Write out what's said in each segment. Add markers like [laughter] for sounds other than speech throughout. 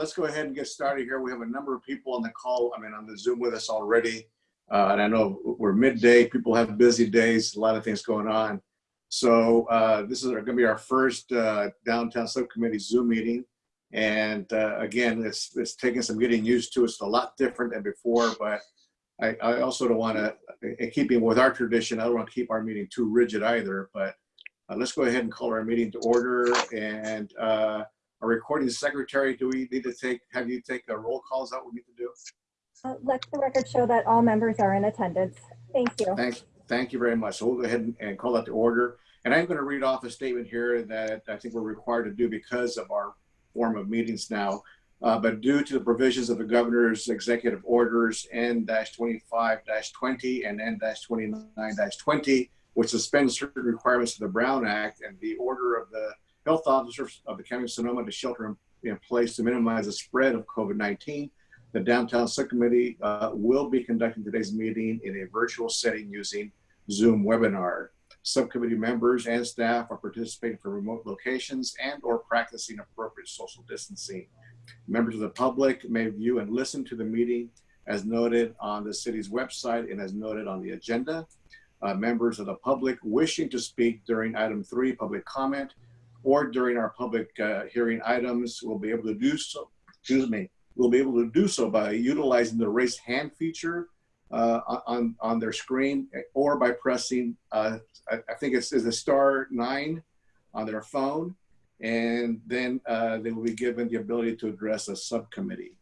let's go ahead and get started here. We have a number of people on the call, I mean, on the Zoom with us already. Uh, and I know we're midday, people have busy days, a lot of things going on. So uh, this is gonna be our first uh, downtown subcommittee Zoom meeting. And uh, again, it's, it's taking some getting used to. It's a lot different than before, but I, I also don't wanna, in keeping with our tradition, I don't wanna keep our meeting too rigid either, but uh, let's go ahead and call our meeting to order. And uh, our recording secretary, do we need to take, have you take a roll call? Is that what we need to do? Uh, Let the record show that all members are in attendance. Thank you. Thank, thank you very much. So we'll go ahead and- and call that to order. And I'm going to read off a statement here that I think we're required to do because of our form of meetings now. Uh, But due to the provisions of the governor's executive orders N-25-20 and N-29-20, which suspends certain requirements of the Brown Act and the order of the health officers of the county of Sonoma to shelter in- in place to minimize the spread of COVID-19, the downtown subcommittee uh, will be conducting today's meeting in a virtual setting using Zoom webinar. Subcommittee members and staff are participating from remote locations and or practicing appropriate social distancing. Members of the public may view and listen to the meeting as noted on the city's website and as noted on the agenda. Uh, members of the public wishing to speak during item three, public comment, or during our public uh, hearing items we'll be able to do so, excuse me, We'll be able to do so by utilizing the raise hand feature uh, on, on their screen or by pressing, uh, I, think it's, is a star nine on their phone. And then uh, they will be given the ability to address a subcommittee.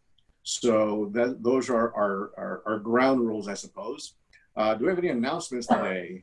So that, those are our, our, our ground rules, I suppose. Uh, do we have any announcements today?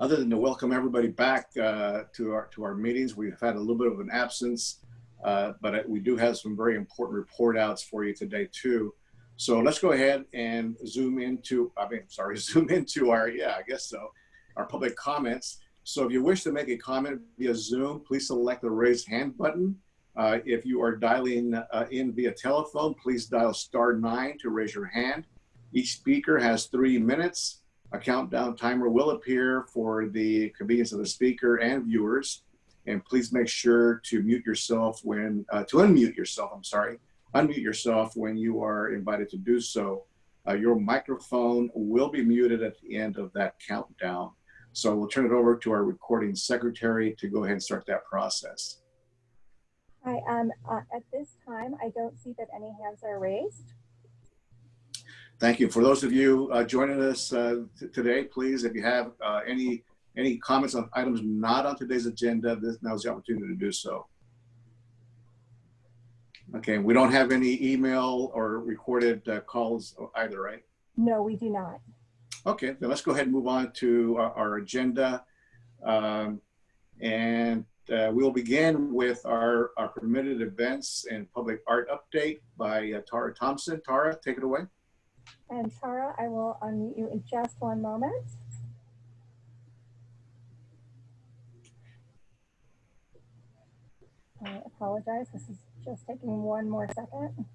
Other than to welcome everybody back uh, to our to our meetings, we've had a little bit of an absence, uh, but we do have some very important report outs for you today too. So let's go ahead and zoom into, I mean, sorry, [laughs] zoom into our, yeah, I guess so, our public comments. So if you wish to make a comment via Zoom, please select the raise hand button. Uh, if you are dialing uh, in via telephone, please dial star nine to raise your hand. Each speaker has three minutes. A countdown timer will appear for the convenience of the speaker and viewers. And please make sure to mute yourself when, uh, to unmute yourself, I'm sorry, unmute yourself when you are invited to do so. Uh, your microphone will be muted at the end of that countdown. So we'll turn it over to our recording secretary to go ahead and start that process. Hi, um, uh, at this time, I don't see that any hands are raised. Thank you. For those of you uh, joining us uh, today, please, if you have uh, any any comments on items not on today's agenda, this now is the opportunity to do so. Okay, we don't have any email or recorded uh, calls either, right? No, we do not. Okay, then let's go ahead and move on to our, our agenda. Um, and uh, we'll begin with our, our permitted events and public art update by uh, Tara Thompson. Tara, take it away. And Tara, I will unmute you in just one moment. I apologize. This is just taking one more second.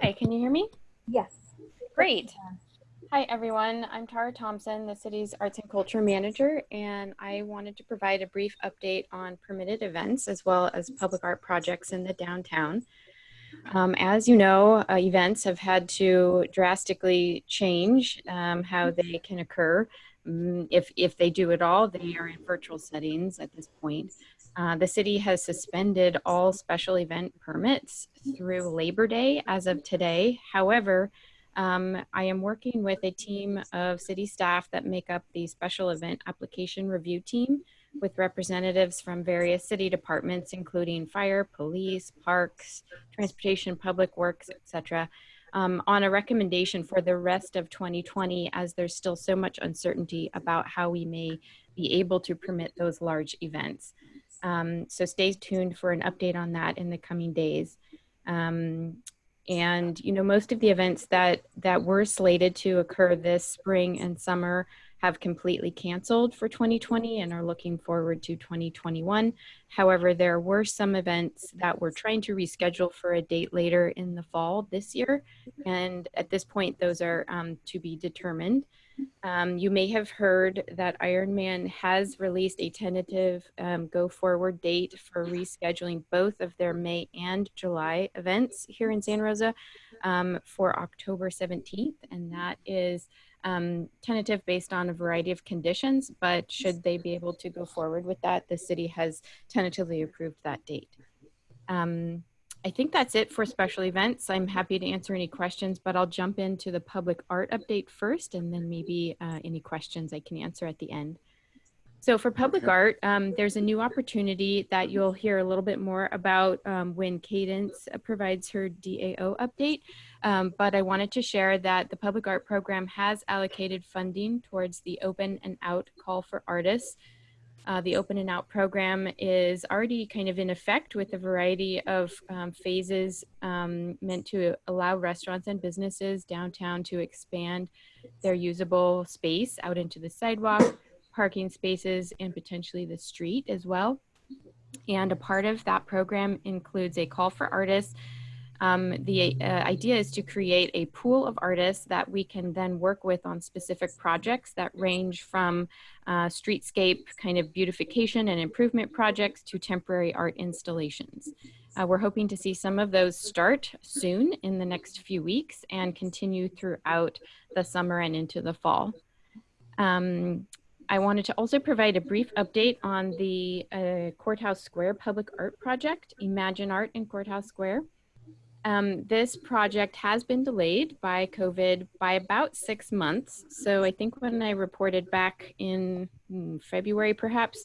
Hi, can you hear me? Yes. Great. Hi, everyone. I'm Tara Thompson, the city's arts and culture manager, and I wanted to provide a brief update on permitted events as well as public art projects in the downtown. Um, as you know, uh, events have had to drastically change um, how they can occur. Um, if, if they do at all, they are in virtual settings at this point. Uh, the city has suspended all special event permits through Labor Day as of today. However, um, I am working with a team of city staff that make up the special event application review team with representatives from various city departments, including fire, police, parks, transportation, public works, etc., um, on a recommendation for the rest of 2020 as there's still so much uncertainty about how we may be able to permit those large events. Um, so stay tuned for an update on that in the coming days. Um, and you know most of the events that that were slated to occur this spring and summer have completely canceled for 2020 and are looking forward to 2021 however there were some events that we're trying to reschedule for a date later in the fall this year and at this point those are um, to be determined Um, you may have heard that Ironman has released a tentative um, go forward date for rescheduling both of their May and July events here in Santa Rosa um, for October 17th. And that is um, tentative based on a variety of conditions, but should they be able to go forward with that, the city has tentatively approved that date. Um, I think that's it for special events. I'm happy to answer any questions, but I'll jump into the public art update first and then maybe uh, any questions I can answer at the end. So for public art, um, there's a new opportunity that you'll hear a little bit more about um, when Cadence provides her DAO update. Um, but I wanted to share that the public art program has allocated funding towards the open and out call for artists. Uh, the open and out program is already kind of in effect with a variety of um, phases um, meant to allow restaurants and businesses downtown to expand their usable space out into the sidewalk, parking spaces, and potentially the street as well. And a part of that program includes a call for artists. Um, the uh, idea is to create a pool of artists that we can then work with on specific projects that range from uh, streetscape kind of beautification and improvement projects to temporary art installations. Uh, we're hoping to see some of those start soon in the next few weeks and continue throughout the summer and into the fall. Um, I wanted to also provide a brief update on the uh, Courthouse Square Public Art Project, Imagine Art in Courthouse Square. Um, this project has been delayed by COVID by about six months. So I think when I reported back in mm, February, perhaps,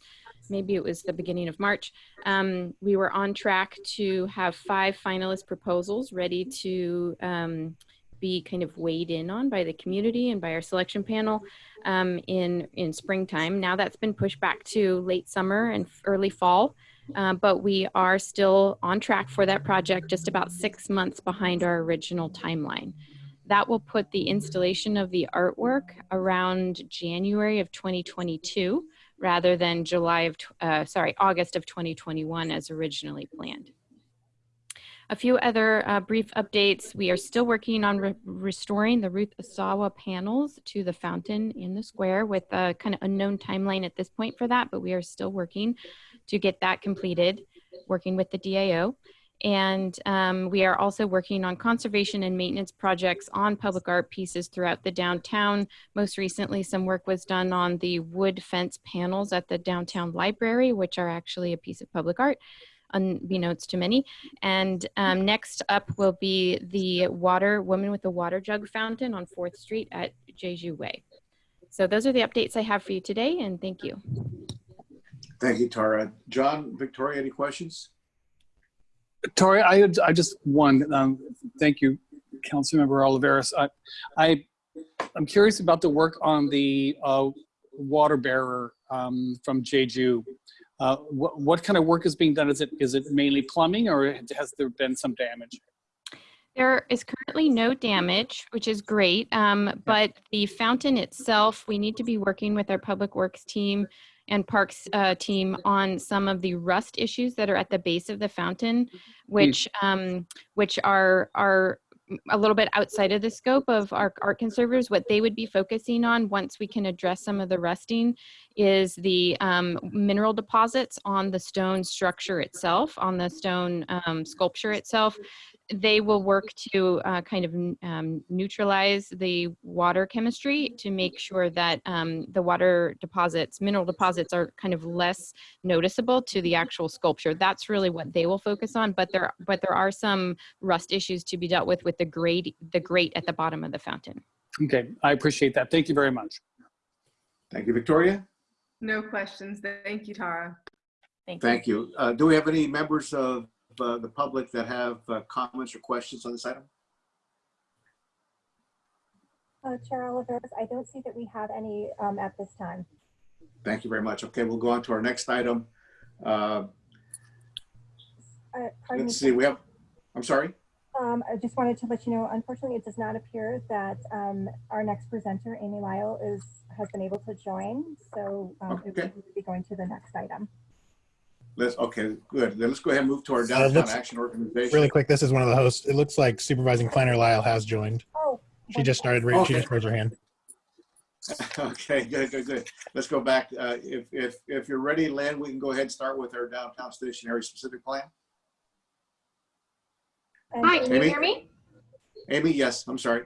maybe it was the beginning of March, um, we were on track to have five finalist proposals ready to um, be kind of weighed in on by the community and by our selection panel um, in in springtime. Now that's been pushed back to late summer and early fall. Uh, but we are still on track for that project, just about six months behind our original timeline. That will put the installation of the artwork around January of 2022 rather than July of, uh, sorry, August of 2021 as originally planned. A few other uh, brief updates. We are still working on re- restoring the Ruth Asawa panels to the fountain in the square with a kind of unknown timeline at this point for that, but we are still working to get that completed, working with the DAO. And um, we are also working on conservation and maintenance projects on public art pieces throughout the downtown. Most recently, some work was done on the wood fence panels at the downtown library, which are actually a piece of public art, unbeknownst to many. And um, next up will be the water, woman with the water jug fountain on 4th Street at Jeju Way. So those are the updates I have for you today, and thank you. Thank you, Tara. John, Victoria, any questions? Tori, I had, I just one. Um, thank you, Councilmember Olivares. I, I, I'm curious about the work on the uh, water bearer um, from Jeju. Uh, what, what kind of work is being done? Is it is it mainly plumbing, or has there been some damage? There is currently no damage, which is great. Um, but the fountain itself, we need to be working with our public works team and parks uh, team on some of the rust issues that are at the base of the fountain, which um, which are are a little bit outside of the scope of our art conservators. What they would be focusing on once we can address some of the rusting is the um, mineral deposits on the stone structure itself, on the stone um, sculpture itself they will work to uh, kind of um, neutralize the water chemistry to make sure that um, the water deposits, mineral deposits are kind of less noticeable to the actual sculpture. That's really what they will focus on, but there, but there are some rust issues to be dealt with with the grate, the grate at the bottom of the fountain. Okay, I appreciate that. Thank you very much. Thank you, Victoria. No questions. Thank you, Tara. Thank you. Thank you. Uh, do we have any members of uh, the public that have uh, comments or questions on this item? Uh, Chair Olivares, I don't see that we have any um, at this time. Thank you very much. Okay, we'll go on to our next item. Uh, Uh, me, let's see, we have, I'm sorry? Um, I just wanted to let you know, unfortunately, it does not appear that um, our next presenter, Amy Lyle, is has been able to join. So um, it Okay. would be going to the next item. Let's, okay, good. Then let's go ahead and move to our Uh, downtown let's- action organization. Really quick, this is one of the hosts. It looks like Supervising Planner Lyle has joined. Oh, She just started, ra- she just raised her hand. [laughs] Okay, good, good, good. Let's go back. Uh, If, if, if you're ready, Len, we can go ahead and start with our downtown station area specific plan. And Hi, can you hear me? Amy, yes, I'm sorry.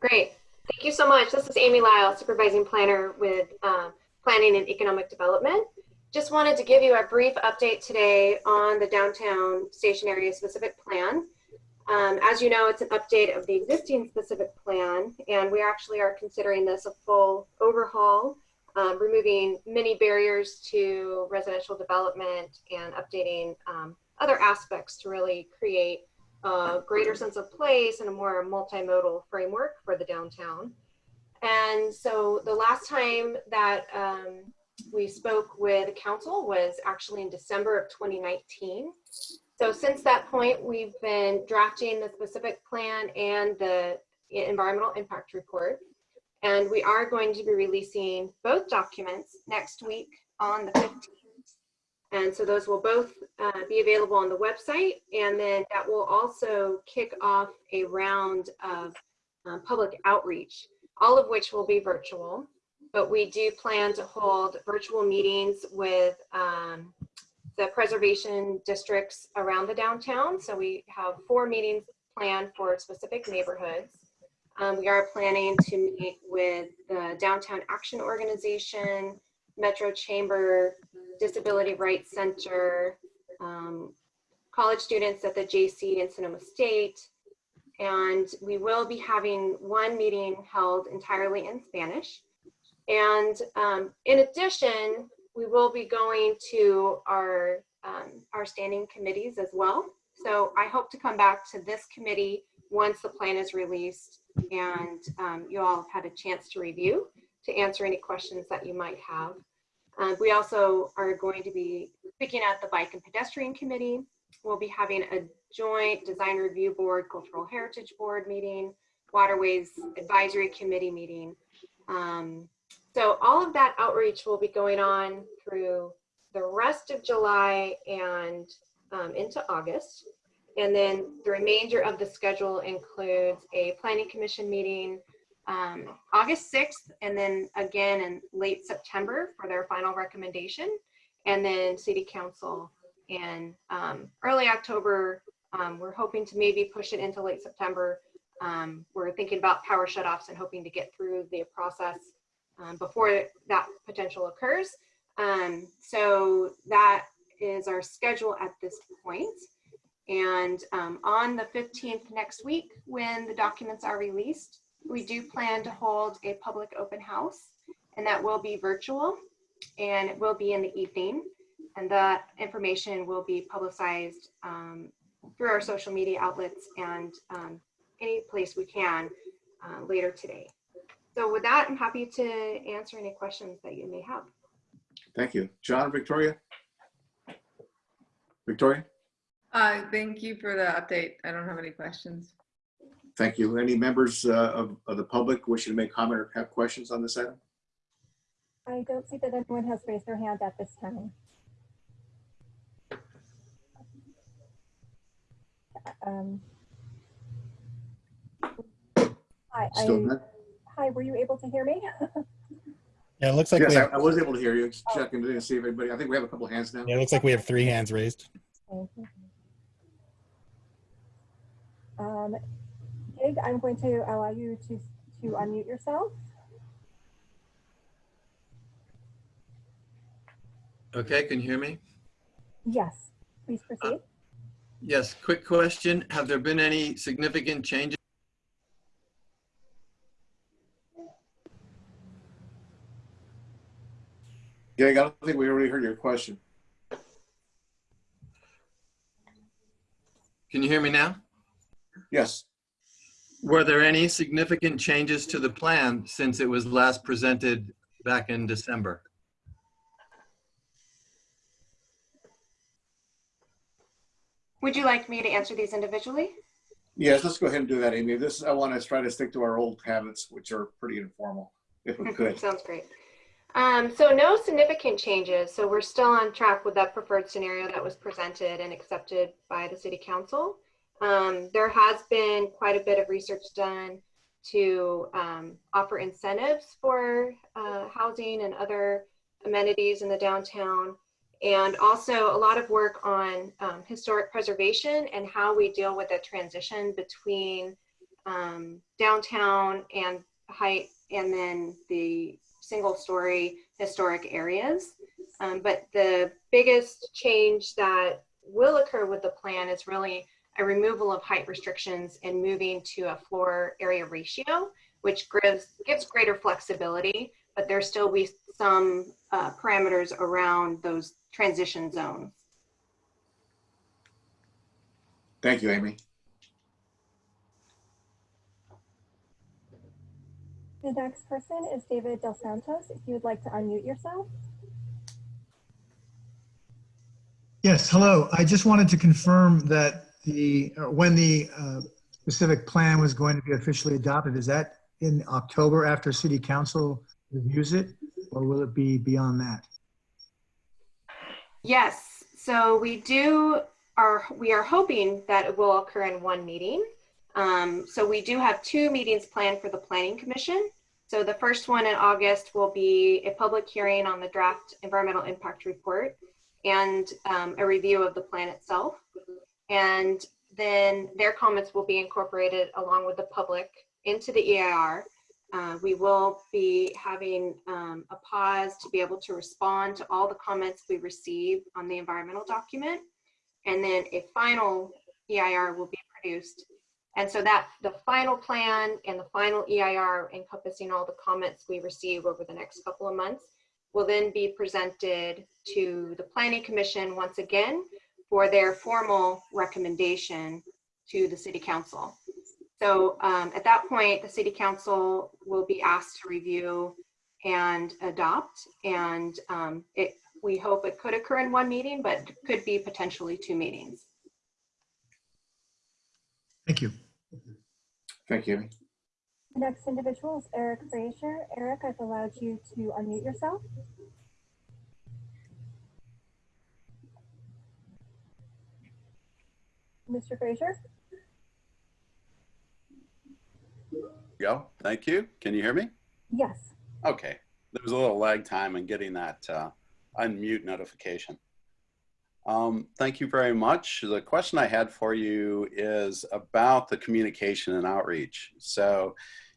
Great. Thank you so much. This is Amy Lyle, Supervising Planner with uh, Planning and Economic Development. Just wanted to give you a brief update today on the downtown station area specific plan. Um, as you know, it's an update of the existing specific plan, and we actually are considering this a full overhaul, um, removing many barriers to residential development and updating um, other aspects to really create a greater sense of place and a more multimodal framework for the downtown. And so the last time that um, we spoke with council was actually in December of 2019. So since that point, we've been drafting the specific plan and the environmental impact report. And we are going to be releasing both documents next week on the 15th. And so those will both uh, be available on the website. And then that will also kick off a round of uh, public outreach, all of which will be virtual. But we do plan to hold virtual meetings with um, the preservation districts around the downtown. So we have four meetings planned for specific neighborhoods. Um, we are planning to meet with the Downtown Action Organization, Metro Chamber, Disability Rights Center, um, college students at the JC in Sonoma State. And we will be having one meeting held entirely in Spanish. And um, in addition, we will be going to our, um, our standing committees as well. So I hope to come back to this committee once the plan is released and um, you all have had a chance to review to answer any questions that you might have. Uh, we also are going to be speaking at the Bike and Pedestrian Committee. We'll be having a joint Design Review Board, Cultural Heritage Board meeting, Waterways Advisory Committee meeting. Um, so all of that outreach will be going on through the rest of July and um, into August. And then the remainder of the schedule includes a planning commission meeting um, August 6th, and then again in late September for their final recommendation, and then city council in um, early October. Um, we're hoping to maybe push it into late September. Um, we're thinking about power shutoffs and hoping to get through the process um, before that potential occurs. Um, so that is our schedule at this point. And on the 15th next week, when the documents are released, we do plan to hold a public open house and that will be virtual and it will be in the evening. And that information will be publicized um, through our social media outlets and um, any place we can uh, later today. So with that, I'm happy to answer any questions that you may have. Thank you. John, Victoria? Victoria? Uh, thank you for the update. I don't have any questions. Thank you. Any members uh, of, of the public wishing to make comment or have questions on this item? I don't see that anyone has raised their hand at this time. Um, Hi, Still I, hi, were you able to hear me? [laughs] Yeah, it looks like Yes, we I have, I was able to hear you. Just checking to see if anybody, I think we have a couple hands now. yeah, it looks like we have three hands raised. Um, Dig, I'm going to allow you to, to unmute yourself. Okay, can you hear me? Yes, please proceed. Uh, yes, quick question. Have there been any significant changes? Greg, I don't think we already heard your question. Can you hear me now? Yes. Were there any significant changes to the plan since it was last presented back in December? Would you like me to answer these individually? Yes, let's go ahead and do that, Amy. This, I want to try to stick to our old habits, which are pretty informal, if we [laughs] could. Sounds great. Um, so no significant changes. So we're still on track with that preferred scenario that was presented and accepted by the city council. Um, there has been quite a bit of research done to um, offer incentives for uh, housing and other amenities in the downtown. And also a lot of work on um, historic preservation and how we deal with the transition between um, downtown and height and then the single story historic areas. Um, but the biggest change that will occur with the plan is really a removal of height restrictions and moving to a floor area ratio, which gives, gives greater flexibility, but there still be some uh, parameters around those transition zones. Thank you, Amy. The next person is David Del Santos. If you would like to unmute yourself. Yes, hello. I just wanted to confirm that the, uh, when the uh, specific plan was going to be officially adopted, is that in October after city council reviews it? Or will it be beyond that? Yes, so we do are we are hoping that it will occur in one meeting. Um, so we do have two meetings planned for the Planning Commission. So the first one in August will be a public hearing on the draft environmental impact report and um, a review of the plan itself. And then their comments will be incorporated along with the public into the EIR. Uh, we will be having um, a pause to be able to respond to all the comments we receive on the environmental document. And then a final EIR will be produced. And so that the final plan and the final EIR encompassing all the comments we receive over the next couple of months will then be presented to the Planning Commission once again for their formal recommendation to the City Council. So um, at that point, the City Council will be asked to review and adopt. And um, it, we hope it could occur in one meeting, but could be potentially two meetings. Thank you. Thank you, The next individual is Eric Frazier. Eric, I've allowed you to unmute yourself. Mr. Frazier? Go. Thank you. Can you hear me? Yes. Okay. There was a little lag time in getting that uh, unmute notification. Um, thank you very much. The question I had for you is about the communication and outreach. So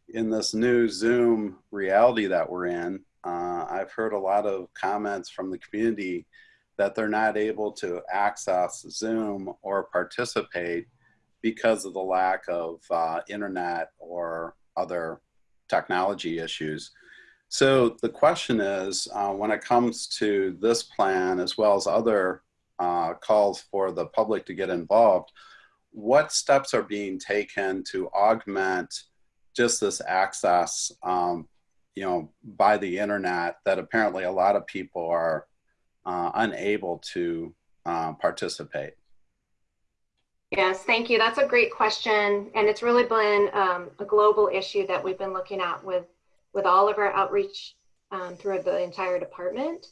in this new Zoom reality that we're in, uh, I've heard a lot of comments from the community that they're not able to access Zoom or participate because of the lack of uh, internet or other technology issues. So the question is, uh, when it comes to this plan, as well as other uh, calls for the public to get involved, what steps are being taken to augment just this access, um, you know, by the internet that apparently a lot of people are uh, unable to uh, participate? Yes, thank you. That's a great question. And it's really been um, a global issue that we've been looking at with, with all of our outreach um, through the entire department.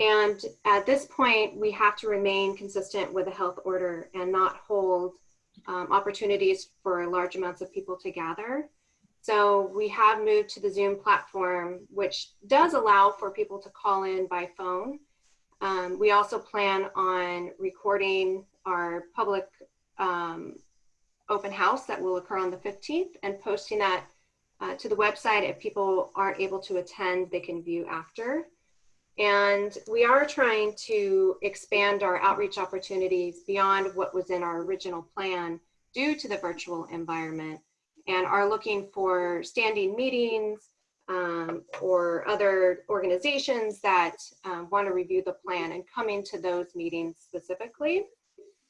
And at this point, we have to remain consistent with the health order and not hold um, opportunities for large amounts of people to gather. So we have moved to the Zoom platform, which does allow for people to call in by phone. Um, we also plan on recording our public um, open house that will occur on the 15th and posting that uh, to the website. If people aren't able to attend, they can view after. And we are trying to expand our outreach opportunities beyond what was in our original plan due to the virtual environment and are looking for standing meetings um, or other organizations that um, want to review the plan and coming to those meetings specifically.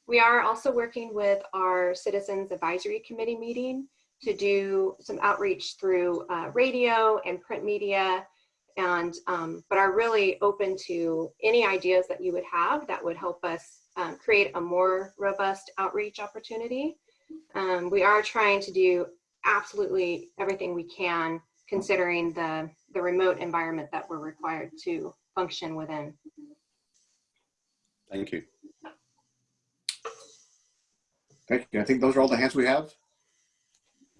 We are also working with our Citizens Advisory Committee meeting to do some outreach through uh, radio and print media and um, but are really open to any ideas that you would have that would help us um, create a more robust outreach opportunity. Um, we are trying to do absolutely everything we can considering the, the remote environment that we're required to function within. Thank you. Thank you. I think those are all the hands we have.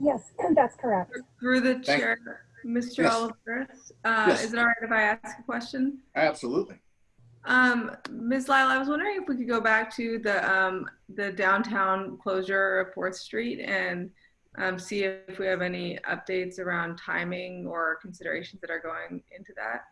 Yes, [clears throat] that's correct. Through the Thank- chair, Mr. Yes. Olivares, uh, Yes. is it all right if I ask a question? Absolutely. Um, Ms. Lyle, I was wondering if we could go back to the, um, the downtown closure of Fourth Street and um, see if we have any updates around timing or considerations that are going into that.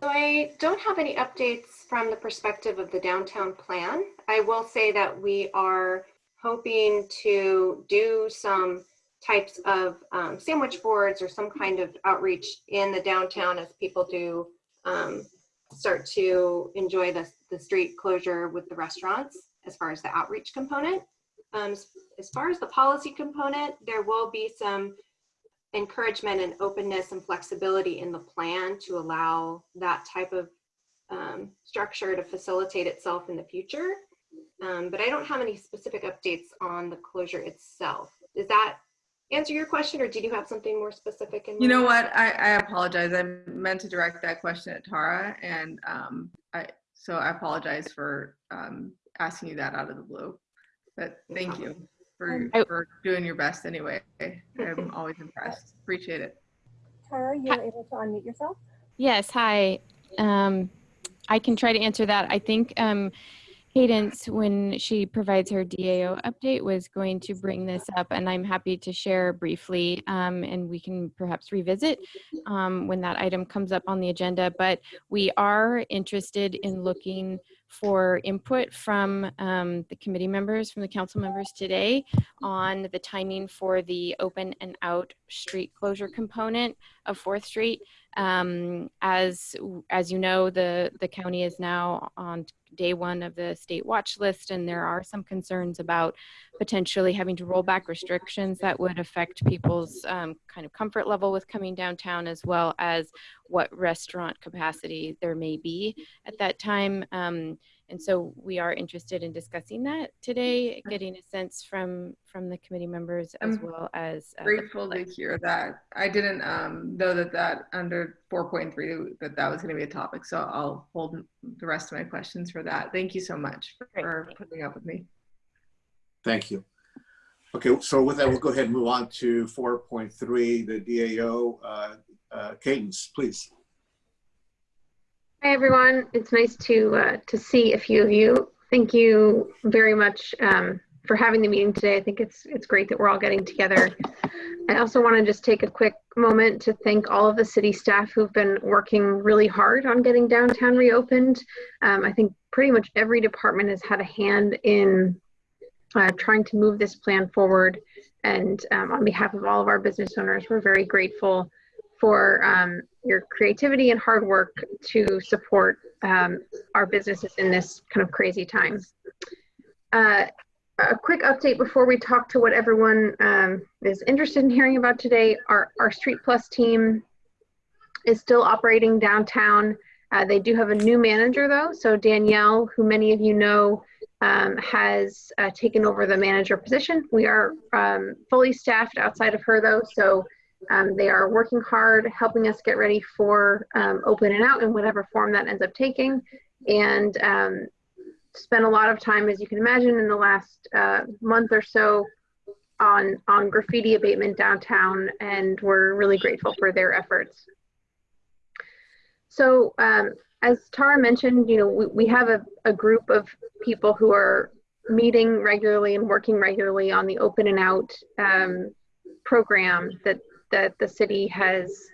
So I don't have any updates from the perspective of the downtown plan. I will say that we are hoping to do some types of um, sandwich boards or some kind of outreach in the downtown as people do um, start to enjoy the, the street closure with the restaurants as far as the outreach component. Um, as- far as the policy component, there will be some encouragement and openness and flexibility in the plan to allow that type of um, structure to facilitate itself in the future. Um, but I don't have any specific updates on the closure itself. Does that answer your question or did you have something more specific in You know what? I, I apologize. I meant to direct that question at Tara and um, I, so I apologize for um, asking you that out of the blue. But thank you for, I- for doing your best anyway. I'm [laughs] always impressed. Appreciate it. Tara, you're able to unmute yourself? Yes, hi. Um, I can try to answer that. I think um, Cadence, when she provides her DAO update, was going to bring this up, and I'm happy to share briefly, um, and we can perhaps revisit um, when that item comes up on the agenda. But we are interested in looking for input from um, the committee members, from the council members today on the timing for the open and out street closure component of Fourth Street. Um, as as you know, the the county is now on day one of the state watch list, and there are some concerns about potentially having to roll back restrictions that would affect people's um, kind of comfort level with coming downtown, as well as what restaurant capacity there may be at that time. Um, and so we are interested in discussing that today, getting a sense from from the committee members as I'm well as uh, the Grateful to hear that. I didn't um, know that that under 4.3 that that was going to be a topic. So I'll hold the rest of my questions for that. Thank you so much Great, for thanks. putting up with me. Thank you. Okay, so with that, we'll go ahead and move on to 4.3, the DAO. Uh, uh, Cadence, please. Hi, everyone. It's nice to uh, to see a few of you. Thank you very much um, for having the meeting today. I think it's it's great that we're all getting together. I also want to just take a quick moment to thank all of the city staff who've been working really hard on getting downtown reopened. Um, I think pretty much every department has had a hand in uh, trying to move this plan forward. And um, on behalf of all of our business owners, we're very grateful for um, your creativity and hard work to support um, our businesses in this kind of crazy time. Uh, a quick update before we talk to what everyone um, is interested in hearing about today. Our, our Street Plus team is still operating downtown. Uh, they do have a new manager though. So Danielle, who many of you know, um, has uh, taken over the manager position. We are um, fully staffed outside of her though. So um, they are working hard, helping us get ready for um, open and out in whatever form that ends up taking. And um, spent a lot of time, as you can imagine, in the last uh, month or so on, on graffiti abatement downtown. And we're really grateful for their efforts. So um, as Tara mentioned, you know, we, we have a, a group of people who are meeting regularly and working regularly on the open and out um, program that that the city has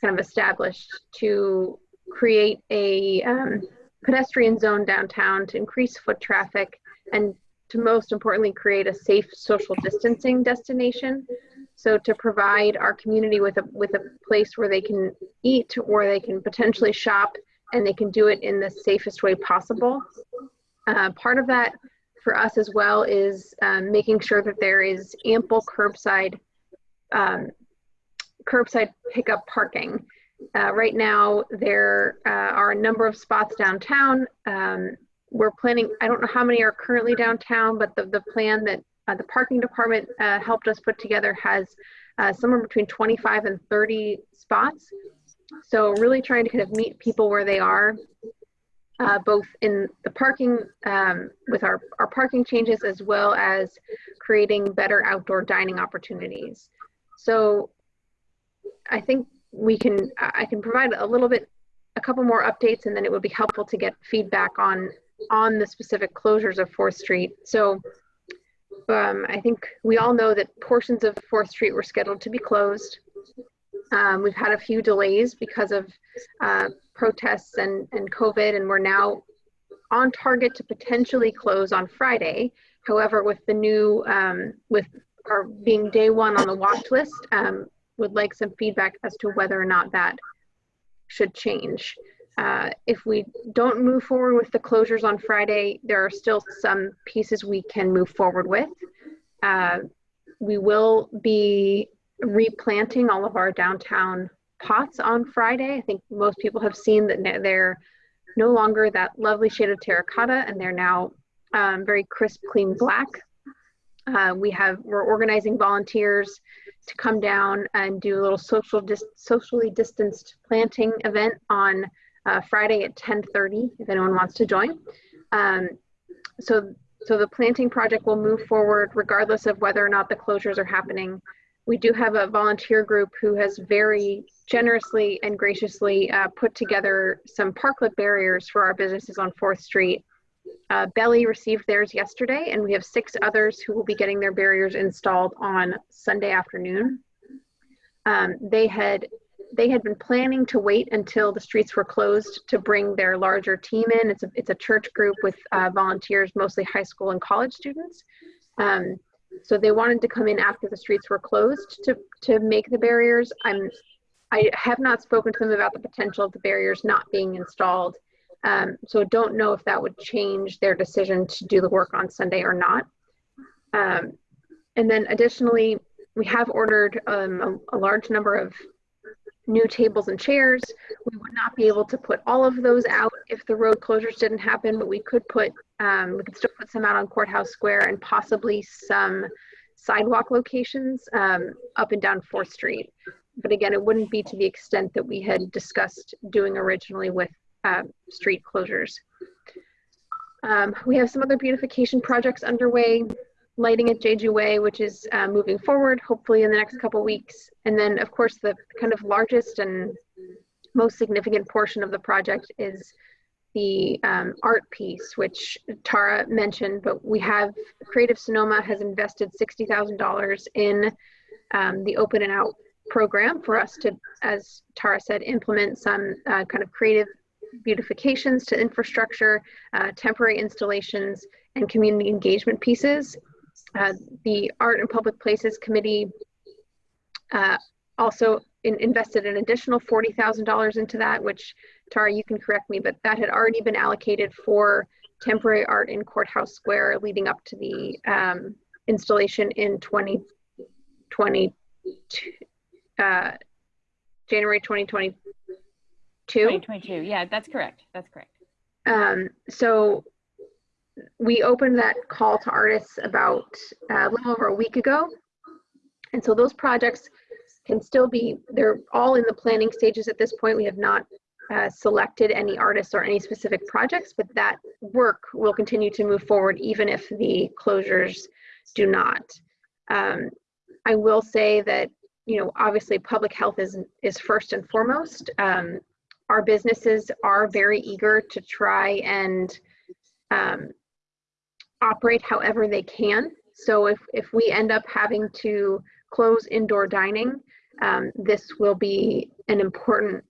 kind of established to create a um, pedestrian zone downtown to increase foot traffic and to most importantly create a safe social distancing destination. So to provide our community with a with a place where they can eat or they can potentially shop and they can do it in the safest way possible. Uh, part of that for us as well is um, making sure that there is ample curbside um, curbside pickup parking. Uh, right now, there uh, are a number of spots downtown. Um, we're planning, I don't know how many are currently downtown, but the, the plan that uh, the parking department uh, helped us put together has uh, somewhere between 25 and 30 spots. So really trying to kind of meet people where they are, uh, both in the parking um, with our, our parking changes as well as creating better outdoor dining opportunities. So I think we can, I can provide a little bit, a couple more updates, and then it would be helpful to get feedback on, on the specific closures of Fourth Street. So um, I think we all know that portions of Fourth Street were scheduled to be closed. Um, we've had a few delays because of uh, protests and, and COVID, and we're now on target to potentially close on Friday. However, with the new, um, with our being day one on the watch list, um, would like some feedback as to whether or not that should change. Uh, if we don't move forward with the closures on Friday, there are still some pieces we can move forward with. Uh, we will be replanting all of our downtown pots on Friday. I think most people have seen that they're no longer that lovely shade of terracotta and they're now um, very crisp, clean black. Uh, we have, we're organizing volunteers to come down and do a little social, dis socially distanced planting event on uh, Friday at 10:30 if anyone wants to join. Um, so, so the planting project will move forward regardless of whether or not the closures are happening. We do have a volunteer group who has very generously and graciously uh, put together some parklet barriers for our businesses on 4th Street. Uh, Belly received theirs yesterday, and we have six others who will be getting their barriers installed on Sunday afternoon. Um, they had they had been planning to wait until the streets were closed to bring their larger team in. It's a, it's a church group with uh, volunteers, mostly high school and college students. Um, so they wanted to come in after the streets were closed to, to make the barriers. I'm, I have not spoken to them about the potential of the barriers not being installed. Um, so don't know if that would change their decision to do the work on Sunday or not. Um, and then additionally, we have ordered um, a, a large number of new tables and chairs. We would not be able to put all of those out if the road closures didn't happen, but we could put, um, we could still put some out on Courthouse Square and possibly some sidewalk locations um, up and down 4th Street. But again, it wouldn't be to the extent that we had discussed doing originally with uh, street closures. Um, we have some other beautification projects underway lighting at Jeju Way, which is uh, moving forward, hopefully in the next couple weeks. And then, of course, the kind of largest and most significant portion of the project is the um, art piece, which Tara mentioned, but we have, Creative Sonoma has invested $60,000 in um, the Open and Out program for us to, as Tara said, implement some uh, kind of creative beautifications to infrastructure, uh, temporary installations, and community engagement pieces uh, the Art and Public Places Committee uh, also in, invested an additional $40,000 into that, which Tara, you can correct me, but that had already been allocated for temporary art in Courthouse Square leading up to the um, installation in 2020, uh, January 2022. 2022, yeah, that's correct, that's correct. Um, so we opened that call to artists about uh, a little over a week ago. And so those projects can still be, they're all in the planning stages at this point. We have not uh, selected any artists or any specific projects, but that work will continue to move forward even if the closures do not. Um, I will say that, you know, obviously public health is, is first and foremost. Um, our businesses are very eager to try and um, operate however they can. So if, if we end up having to close indoor dining, um, this will be an important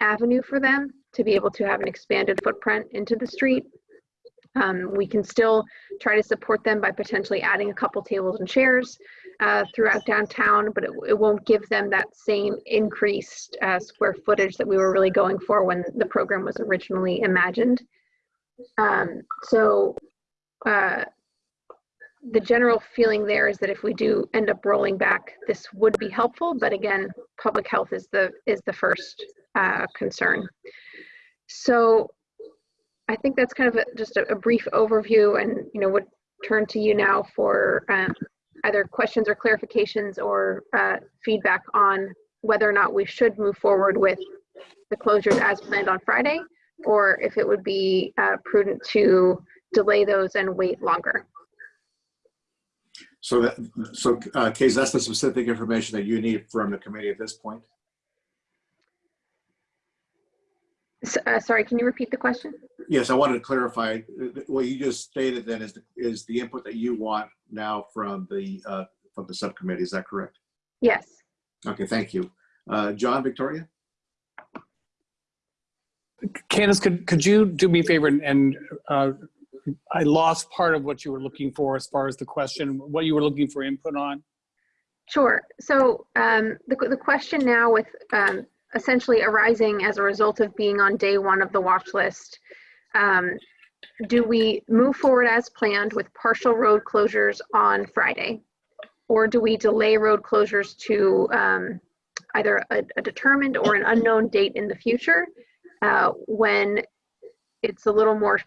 avenue for them to be able to have an expanded footprint into the street. Um, we can still try to support them by potentially adding a couple tables and chairs uh, throughout downtown, but it, it, won't give them that same increased uh, square footage that we were really going for when the program was originally imagined. Um, so uh, the general feeling there is that if we do end up rolling back, this would be helpful. But again, public health is the is the first uh, concern. So I think that's kind of a, just a, a, brief overview, and you know would turn to you now for um, either questions or clarifications or uh, feedback on whether or not we should move forward with the closures as planned on Friday, or if it would be uh, prudent to delay those and wait longer. So that, so uh, Case, that's the specific information that you need from the committee at this point? S- uh, sorry, can you repeat the question? Yes, I wanted to clarify, uh, what you just stated then is, is the input that you want now from the, uh, from the subcommittee, is that correct? Yes. Okay, thank you. Uh, John, Victoria? Candace, could, could you do me a favor and, and uh, I lost part of what you were looking for as far as the question, what you were looking for input on? Sure. So um, the, the question now with um, essentially arising as a result of being on day one of the watch list, um, do we move forward as planned with partial road closures on Friday? Or do we delay road closures to um, either a, a determined or an unknown date in the future uh, when it's a little more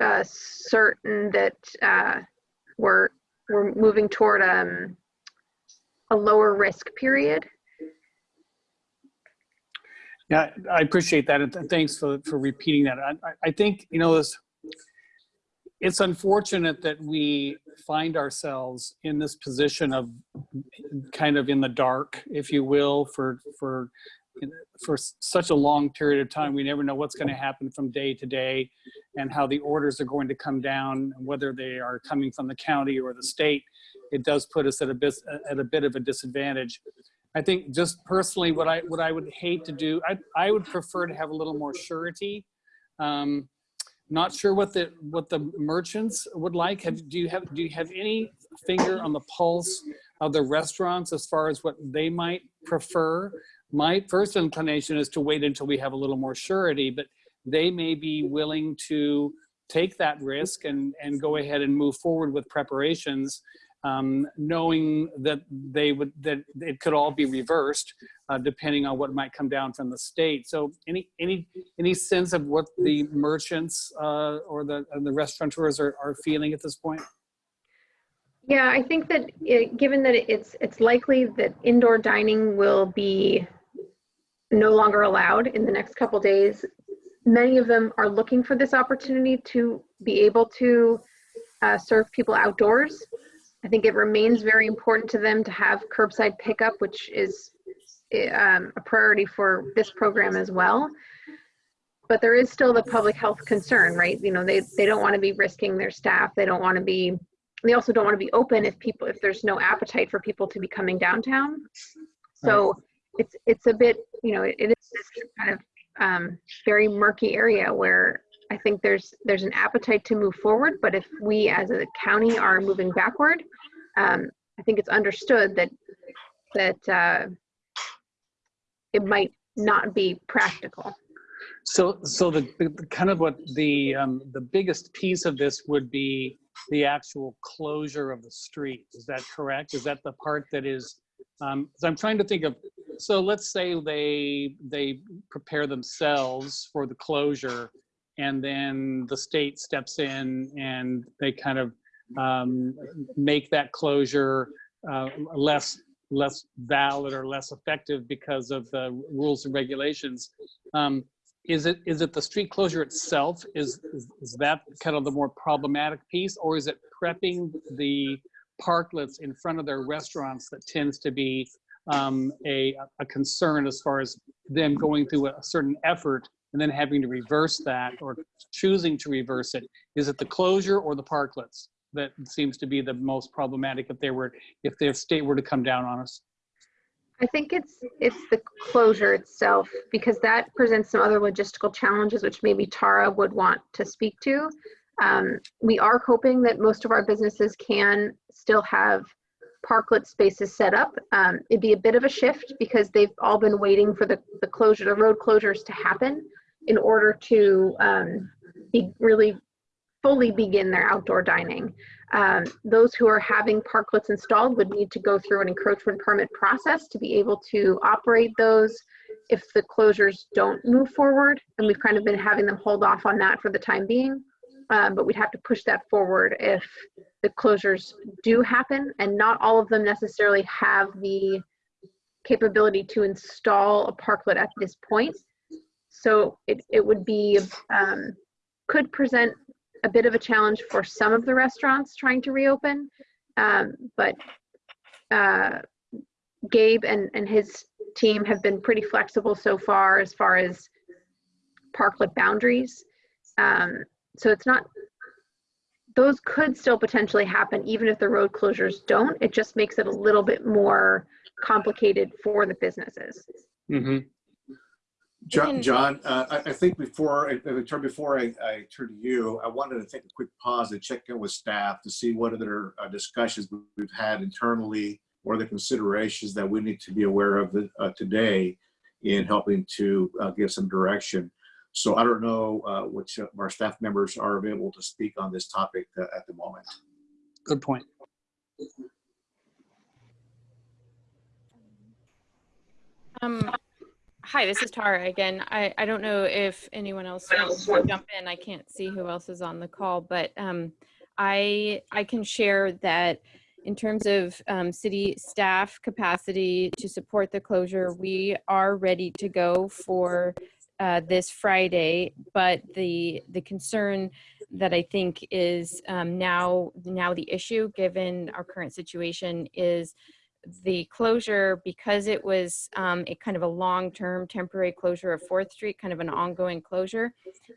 uh, certain that uh, we're, we're moving toward um, a lower risk period? Yeah, I appreciate that, and thanks for, for repeating that. I, I- think, you know, this, it's unfortunate that we find ourselves in this position of kind of in the dark, if you will, for, for, for such a long period of time. We never know what's going to happen from day to day and how the orders are going to come down, whether they are coming from the county or the state. It does put us at a bit, at a bit of a disadvantage. I think just personally, what I what I would hate to do, I I would prefer to have a little more surety. Um, not sure what the what the merchants would like. Have do you have do you have any finger on the pulse of the restaurants as far as what they might prefer? My first inclination is to wait until we have a little more surety, but they may be willing to take that risk and and go ahead and move forward with preparations um, knowing that they would that it could all be reversed uh, depending on what might come down from the state. So any any any sense of what the merchants uh, or the the restaurateurs are, are feeling at this point? Yeah, I think that it, given that it's it's likely that indoor dining will be no longer allowed in the next couple days, many of them are looking for this opportunity to be able to uh, serve people outdoors. I think it remains very important to them to have curbside pickup, which is um, a priority for this program as well. But there is still the public health concern, right? You know, they, they don't want to be risking their staff. They don't want to be, they also don't want to be open if people, if there's no appetite for people to be coming downtown. So it's, it's a bit, you know, it, it is this kind of um, very murky area where I think there's there's an appetite to move forward, but if we as a county are moving backward, um, I think it's understood that that uh, it might not be practical. So, so the, the kind of what the um, the biggest piece of this would be the actual closure of the street. Is that correct? Is that the part that is? Um, I'm trying to think of. So let's say they they prepare themselves for the closure, and then the state steps in and they kind of um, make that closure uh, less less valid or less effective because of the rules and regulations. Um, is it is it the street closure itself? Is, is is that kind of the more problematic piece, or is it prepping the parklets in front of their restaurants that tends to be um, a a concern as far as them going through a certain effort and then having to reverse that or choosing to reverse it? Is it the closure or the parklets that seems to be the most problematic if they were if the state were to come down on us? I think it's it's the closure itself because that presents some other logistical challenges which maybe Tara would want to speak to. Um, we are hoping that most of our businesses can still have parklet spaces set up. Um, it'd be a bit of a shift because they've all been waiting for the, the closure, the road closures to happen in order to um, be really fully begin their outdoor dining. Um, those who are having parklets installed would need to go through an encroachment permit process to be able to operate those if the closures don't move forward. And we've kind of been having them hold off on that for the time being. Um, but we'd have to push that forward if the closures do happen and not all of them necessarily have the capability to install a parklet at this point. So it, it would be, um, could present a bit of a challenge for some of the restaurants trying to reopen. Um, but uh, Gabe and, and his team have been pretty flexible so far as far as parklet boundaries. Um, so it's not, those could still potentially happen even if the road closures don't. It just makes it a little bit more complicated for the businesses. hmm John, John uh, I, I think before I, I turn before I, I turn to you, I wanted to take a quick pause and check in with staff to see what other uh, discussions we've had internally or the considerations that we need to be aware of uh, today in helping to uh, give some direction. So I don't know uh, which of our staff members are available to speak on this topic uh, at the moment. Good point. Um, hi, this is Tara again. I, I don't know if anyone else wants to jump in. I can't see who else is on the call, but um, I I can share that in terms of um, city staff capacity to support the closure, we are ready to go for uh, this Friday. But the the concern that I think is um, now now the issue, given our current situation, is the closure because it was um, a kind of a long-term temporary closure of Fourth Street, kind of an ongoing closure.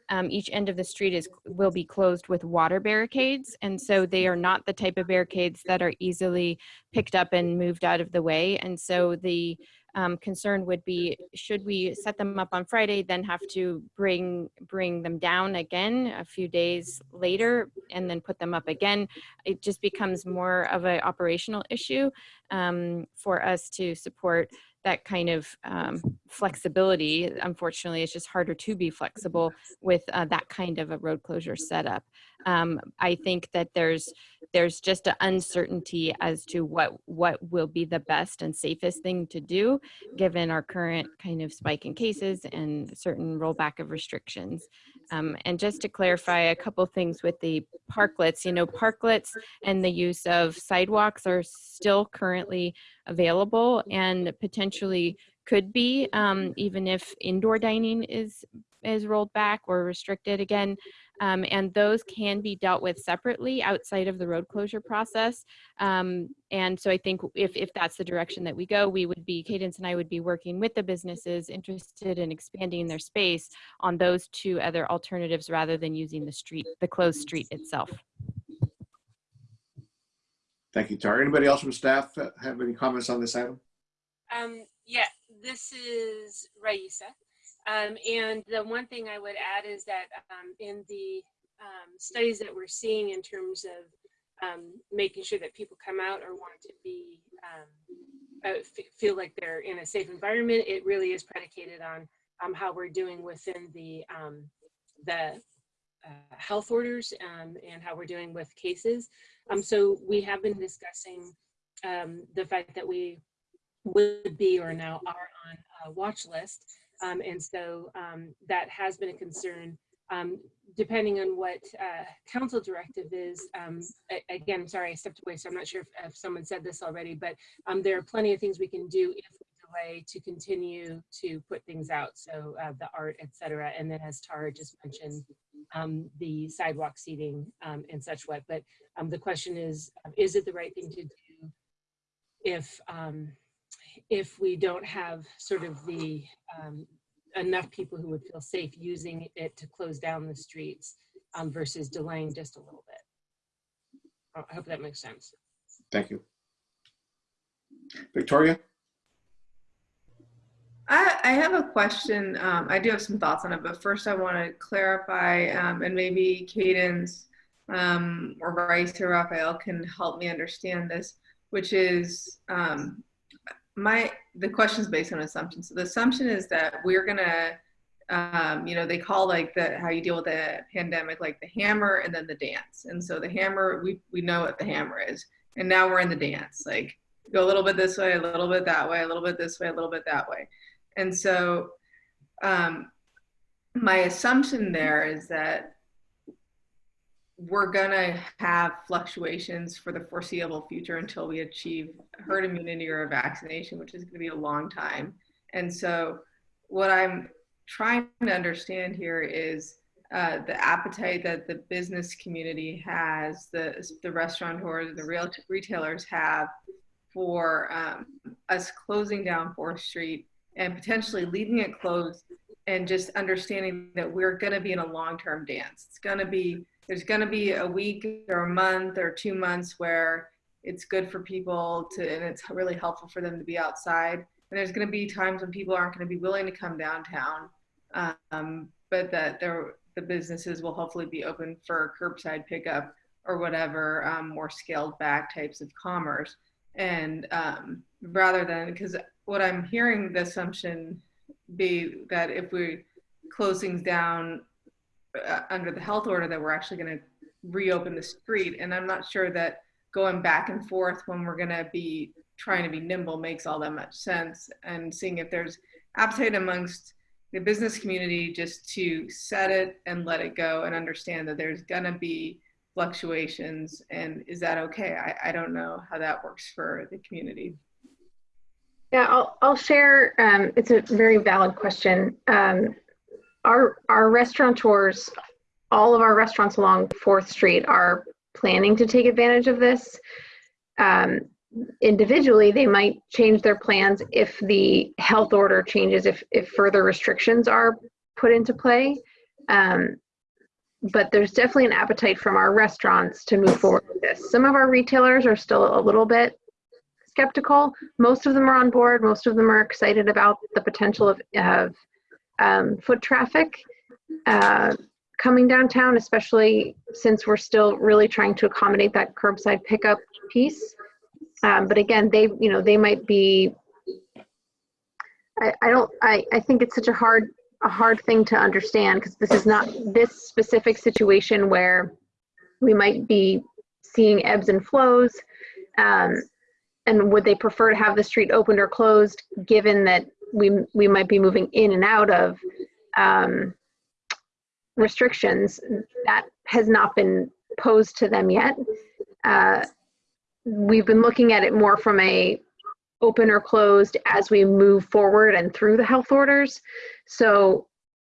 Um, each end of the street is will be closed with water barricades, and so they are not the type of barricades that are easily picked up and moved out of the way. And so the um, concern would be, should we set them up on Friday, then have to bring bring them down again a few days later, and then put them up again? It just becomes more of an operational issue um, for us to support that kind of um, flexibility. Unfortunately, it's just harder to be flexible with uh, that kind of a road closure setup. Um, I think that there's there's just an uncertainty as to what what will be the best and safest thing to do, given our current kind of spike in cases and certain rollback of restrictions. Um, and just to clarify a couple things with the parklets, you know, parklets and the use of sidewalks are still currently available and potentially could be um, even if indoor dining is is rolled back or restricted again um, and those can be dealt with separately outside of the road closure process. Um, and so I think if, if that's the direction that we go, we would be, Cadence and I would be working with the businesses interested in expanding their space on those two other alternatives rather than using the street, the closed street itself. Thank you, Tara. Anybody else from staff have any comments on this item? Um, yeah, this is Raisa. Um, and the one thing I would add is that um, in the um, studies that we're seeing in terms of um, making sure that people come out or want to be um, uh, feel like they're in a safe environment, it really is predicated on um, how we're doing within the the uh, health orders and how we're doing with cases. so we have been discussing the fact that we would be or now are on a watch list um, and so um, that has been a concern. Um, depending on what uh, council directive is, um, again, sorry, I stepped away, so I'm not sure if, if someone said this already, but um, there are plenty of things we can do if we delay to continue to put things out. So uh, the art, et cetera. And then as Tara just mentioned, um, the sidewalk seating and such what. But the question is, is it the right thing to do if if we don't have sort of the um, enough people who would feel safe using it to close down the streets um, versus delaying just a little bit. I hope that makes sense. Thank you. Victoria? I, I have a question. Um, I do have some thoughts on it, but first I want to clarify, um, and maybe Cadence um, or Bryce or Raphael can help me understand this, which is um, my the question is based on assumption. So the assumption is that we're gonna, um, you know, they call like the how you deal with the pandemic like the hammer and then the dance. And so the hammer, we we know what the hammer is, and now we're in the dance. Like go a little bit this way, a little bit that way, a little bit this way, a little bit that way. And so um, my assumption there is that we're going to have fluctuations for the foreseeable future until we achieve herd immunity or a vaccination, which is going to be a long time. And so, what I'm trying to understand here is uh, the appetite that the business community has, the the restaurateurs, the real retailers have for um, us closing down Fourth Street and potentially leaving it closed, and just understanding that we're going to be in a long-term dance. It's going to be there's going to be a week or a month or two months where it's good for people to and it's really helpful for them to be outside. And there's going to be times when people aren't going to be willing to come downtown um, but that the businesses will hopefully be open for curbside pickup or whatever um, more scaled back types of commerce. And um, rather than because what i'm hearing the assumption be that if we close things down uh, under the health order that we're actually going to reopen the street and i'm not sure that going back and forth when we're going to be trying to be nimble makes all that much sense and seeing if there's appetite amongst the business community just to set it and let it go and understand that there's going to be fluctuations and is that okay I, I don't know how that works for the community Yeah, I'll, I'll share. Um, it's a very valid question. Um, our our restaurateurs, all of our restaurants along Fourth Street are planning to take advantage of this. Um, individually, they might change their plans if the health order changes, if if further restrictions are put into play. Um, but there's definitely an appetite from our restaurants to move forward with this. Some of our retailers are still a little bit skeptical. Most of them are on board. Most of them are excited about the potential of, of um, foot traffic uh, coming downtown, especially since we're still really trying to accommodate that curbside pickup piece. Um, but again, they, you know, they might be. I, I don't. I, I think it's such a hard a hard thing to understand because this is not this specific situation where we might be seeing ebbs and flows. Um, and would they prefer to have the street opened or closed given that we we might be moving in and out of um, restrictions that has not been posed to them yet. Uh, we've been looking at it more from a open or closed as we move forward and through the health orders. So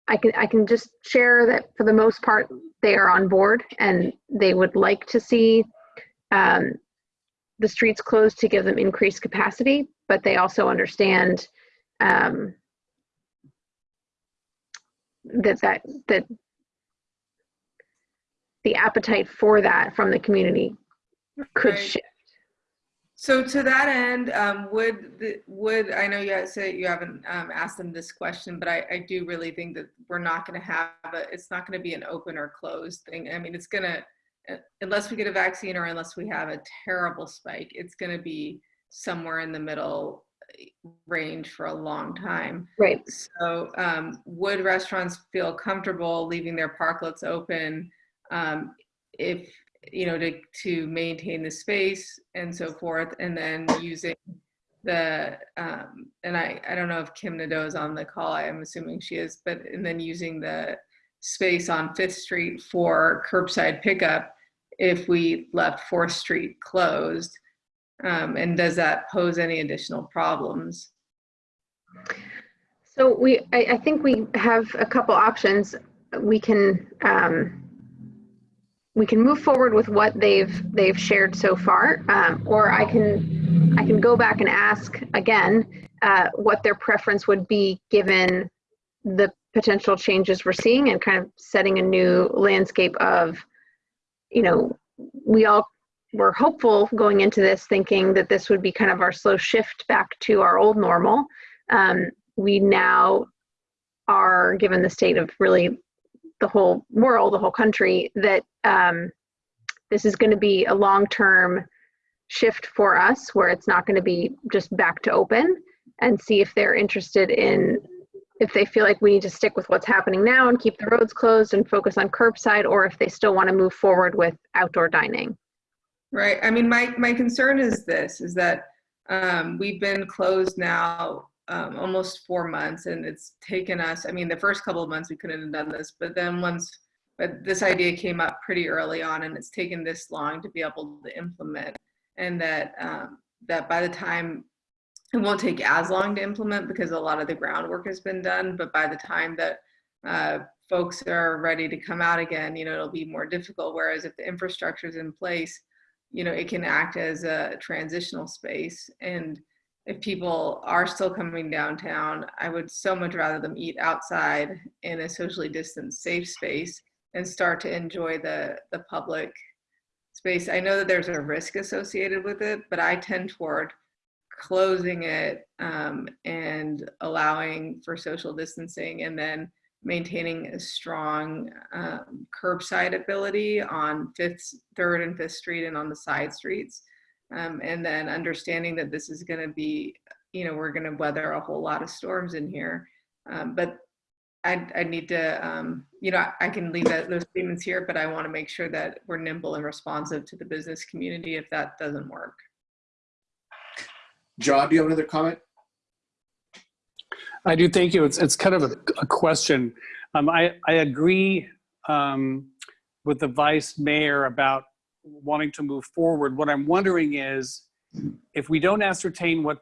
i can i can just share that for the most part they are on board and they would like to see um, the streets closed to give them increased capacity, but they also understand um, that that that the appetite for that from the community could Right. shift. So to that end, um, would the, would I know you guys say you haven't um, asked them this question, but I, I do really think that we're not going to have a, it's not going to be an open or closed thing. I mean, it's going to unless we get a vaccine or unless we have a terrible spike, it's going to be somewhere in the middle range for a long time. Right. So um, would restaurants feel comfortable leaving their parklets open um, if you know to to maintain the space and so forth, and then using the um, and I I don't know if Kim Nadeau is on the call. I am assuming she is, but and then using the space on Fifth Street for curbside pickup if we left Fourth Street closed? Um, and does that pose any additional problems? So we, I, I think we have a couple options. We can um, we can move forward with what they've they've shared so far, um, or I can I can go back and ask again uh, what their preference would be given the potential changes we're seeing and kind of setting a new landscape of, you know, we all were hopeful going into this thinking that this would be kind of our slow shift back to our old normal. Um, we now are given the state of really the whole world, the whole country, that um, this is going to be a long term shift for us where it's not going to be just back to open and see if they're interested in if they feel like we need to stick with what's happening now and keep the roads closed and focus on curbside or if they still want to move forward with outdoor dining. Right. I mean, my, my concern is this, is that um, we've been closed now um, almost four months and it's taken us, I mean, the first couple of months we couldn't have done this, but then once, but this idea came up pretty early on and it's taken this long to be able to implement and that, um, that by the time it won't take as long to implement because a lot of the groundwork has been done, but by the time that uh, folks are ready to come out again, you know, it'll be more difficult. Whereas if the infrastructure is in place, you know, it can act as a transitional space. And if people are still coming downtown, I would so much rather them eat outside in a socially distanced, safe space and start to enjoy the the public space. I know that there's a risk associated with it, but I tend toward closing it um, and allowing for social distancing and then maintaining a strong um, curbside ability on fifth, third and fifth street and on the side streets. Um, and then understanding that this is gonna be, you know, we're gonna weather a whole lot of storms in here. Um, but I, I need to, um, you know, I can leave that, those statements here, but I wanna make sure that we're nimble and responsive to the business community if that doesn't work. John, do you have another comment? I do, thank you. It's, it's kind of a, a question. Um, I, I agree um, with the vice mayor about wanting to move forward. What I'm wondering is, if we don't ascertain what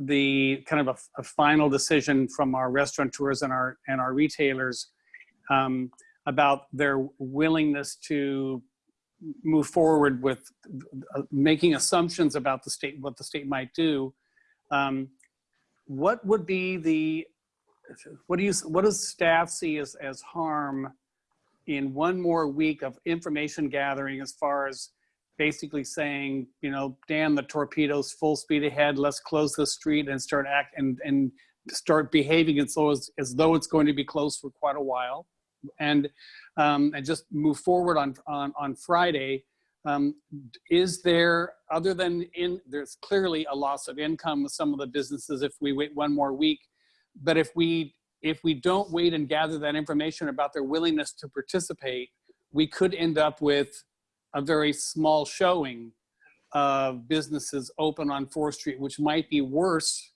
the kind of a, a final decision from our restaurateurs and our, and our retailers um, about their willingness to move forward with uh, making assumptions about the state, what the state might do, um, what would be the, what do you, what does staff see as, as harm in one more week of information gathering as far as basically saying, you know, damn the torpedoes, full speed ahead, let's close the street and start act and, and start behaving as though, as, as though it's going to be closed for quite a while and, um, and just move forward on, on, on Friday. Um, is there, other than in, there's clearly a loss of income with some of the businesses if we wait one more week. But if we, if we don't wait and gather that information about their willingness to participate, we could end up with a very small showing of businesses open on 4th Street, which might be worse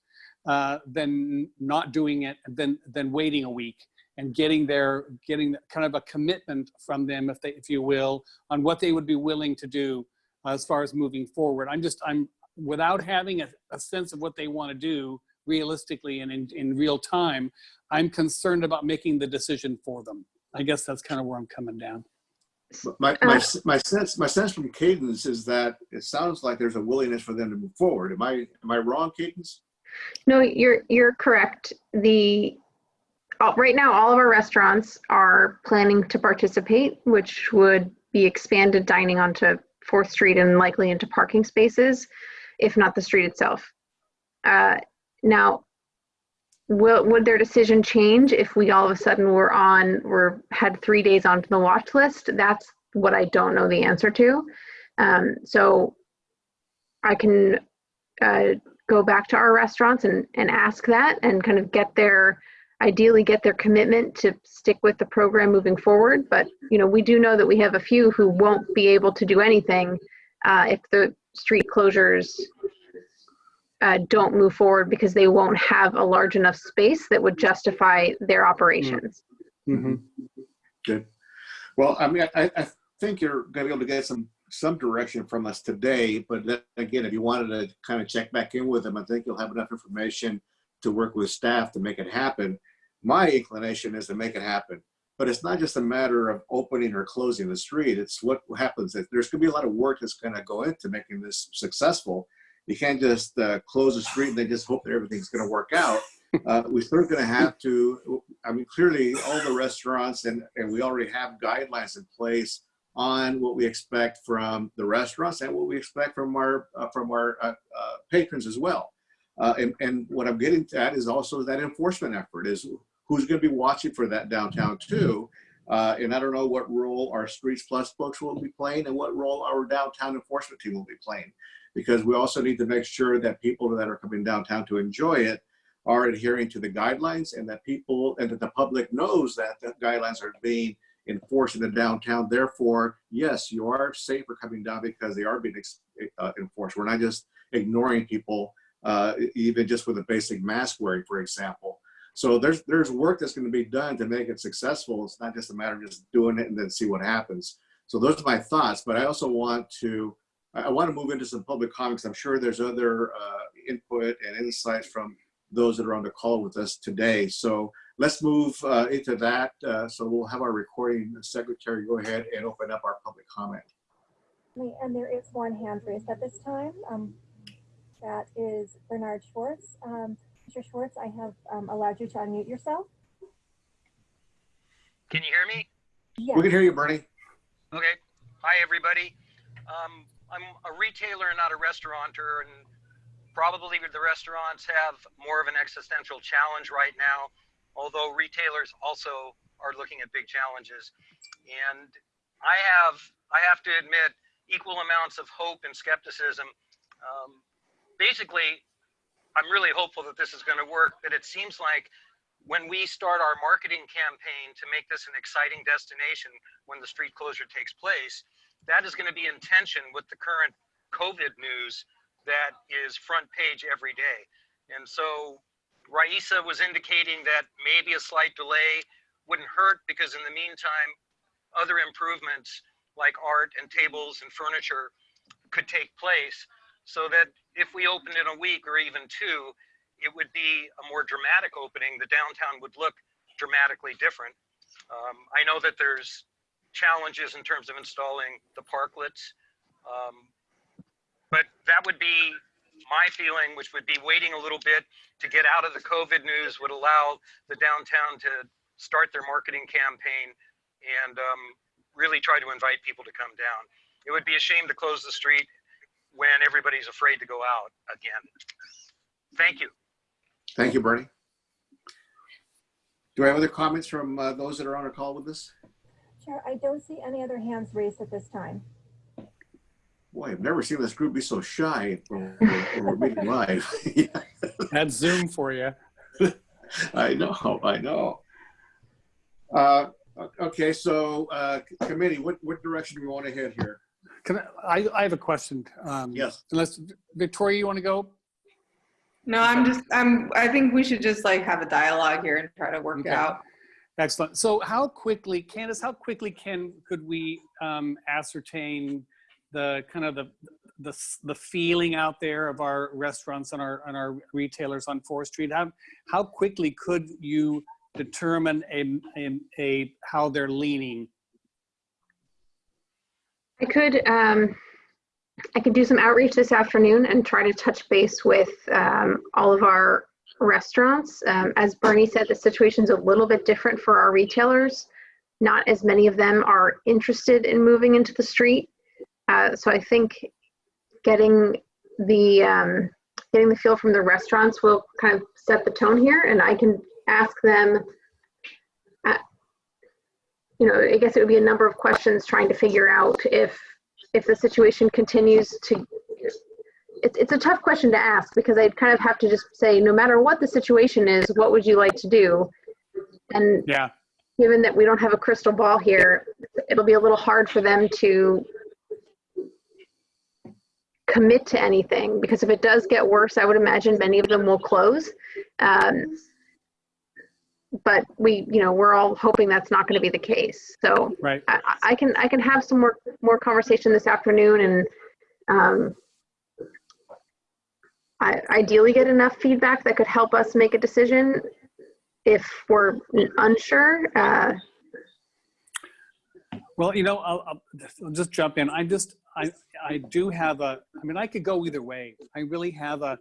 uh, than not doing it, than, than waiting a week and getting their getting kind of a commitment from them if they if you will on what they would be willing to do as far as moving forward i'm just i'm without having a, a sense of what they want to do realistically and in, in real time i'm concerned about making the decision for them i guess that's kind of where i'm coming down My, my, my sense, my sense from Cadence is that it sounds like there's a willingness for them to move forward. Am I, am I wrong, Cadence? No, you're you're correct. The uh, right now all of our restaurants are planning to participate, which would be expanded dining onto Fourth Street and likely into parking spaces, if not the street itself. Uh, now, will would their decision change if we all of a sudden were on were had three days onto the watch list? That's what I don't know the answer to. Um, so I can uh, go back to our restaurants and, and ask that and kind of get their ideally get their commitment to stick with the program moving forward. But you know, we do know that we have a few who won't be able to do anything uh, if the street closures uh, don't move forward because they won't have a large enough space that would justify their operations. Mm-hmm. Good. Well, I mean, I, I think you're going to be able to get some some direction from us today. But again, if you wanted to kind of check back in with them, I think you'll have enough information to work with staff to make it happen. My inclination is to make it happen. But it's not just a matter of opening or closing the street. It's what happens. There's going to be a lot of work that's going to go into making this successful. You can't just uh, close the street and then just hope that everything's going to work out. Uh, we're still going to have to, I mean, clearly all the restaurants and, and we already have guidelines in place on what we expect from the restaurants and what we expect from our, uh, from our uh, uh, patrons as well. Uh, and, and what I'm getting at is also that enforcement effort is who's going to be watching for that downtown too. Uh, and I don't know what role our Streets Plus folks will be playing and what role our downtown enforcement team will be playing. Because we also need to make sure that people that are coming downtown to enjoy it are adhering to the guidelines and that people and that the public knows that the guidelines are being enforced in the downtown. Therefore, yes, you are safer coming down because they are being uh, enforced. We're not just ignoring people, uh, even just with a basic mask wearing, for example. So there's there's work that's going to be done to make it successful. It's not just a matter of just doing it and then see what happens. So those are my thoughts. But I also want to I want to move into some public comments. I'm sure there's other uh, input and insights from those that are on the call with us today. So let's move uh, into that. Uh, so we'll have our recording secretary go ahead and open up our public comment. And there is one hand raised at this time. Um, that is Bernard Schwartz. Um, Mr. Schwartz, I have um, allowed you to unmute yourself. Can you hear me? Yes. We can hear you, Bernie. Okay. Hi, everybody. Um, I'm a retailer, and not a restaurateur, and probably the restaurants have more of an existential challenge right now, although retailers also are looking at big challenges. And I have, I have to admit, equal amounts of hope and skepticism. Um, basically, I'm really hopeful that this is going to work, but it seems like when we start our marketing campaign to make this an exciting destination when the street closure takes place, that is going to be in tension with the current COVID news that is front page every day. And so Raisa was indicating that maybe a slight delay wouldn't hurt because in the meantime, other improvements like art and tables and furniture could take place so that if we opened in a week or even two, it would be a more dramatic opening. The downtown would look dramatically different. Um, I know that there's challenges in terms of installing the parklets, um, but that would be my feeling, which would be waiting a little bit to get out of the COVID news would allow the downtown to start their marketing campaign and um, really try to invite people to come down. It would be a shame to close the street when everybody's afraid to go out again. Thank you. Thank you, Bernie. Do I have other comments from uh, those that are on a call with us? Chair, I don't see any other hands raised at this time. Boy, I've never seen this group be so shy when [laughs] we're, when we're meeting live. [laughs] That's Zoom for you. I know, I know. Uh, okay, so uh, committee, what, what direction do we want to head here? Can I, I, I have a question. Um, Yes. Unless, Victoria, you want to go? No, I'm just, I'm, I think we should just like have a dialogue here and try to work Okay. it out. Excellent. So how quickly, Candace, how quickly can, could we um, ascertain the kind of the, the, the feeling out there of our restaurants and our, and our retailers on Fourth Street? How, how quickly could you determine a, a, a, how they're leaning? I could, um, I could do some outreach this afternoon and try to touch base with um, all of our restaurants. Um, as Bernie said, the situation's a little bit different for our retailers. Not as many of them are interested in moving into the street. Uh, so I think getting the um, getting the feel from the restaurants will kind of set the tone here, and I can ask them uh, you know, I guess it would be a number of questions trying to figure out if if the situation continues to. It's it's a tough question to ask because I'd kind of have to just say, no matter what the situation is, what would you like to do? And Yeah. given that we don't have a crystal ball here, it'll be a little hard for them to commit to anything because if it does get worse, I would imagine many of them will close. Um, but we, you know, we're all hoping that's not going to be the case. So Right. I, I can I can have some more more conversation this afternoon and um, I ideally get enough feedback that could help us make a decision if we're unsure. Uh, Well, you know, I'll, I'll I'll just jump in. I just, I, I do have a, I mean, I could go either way. I really have a,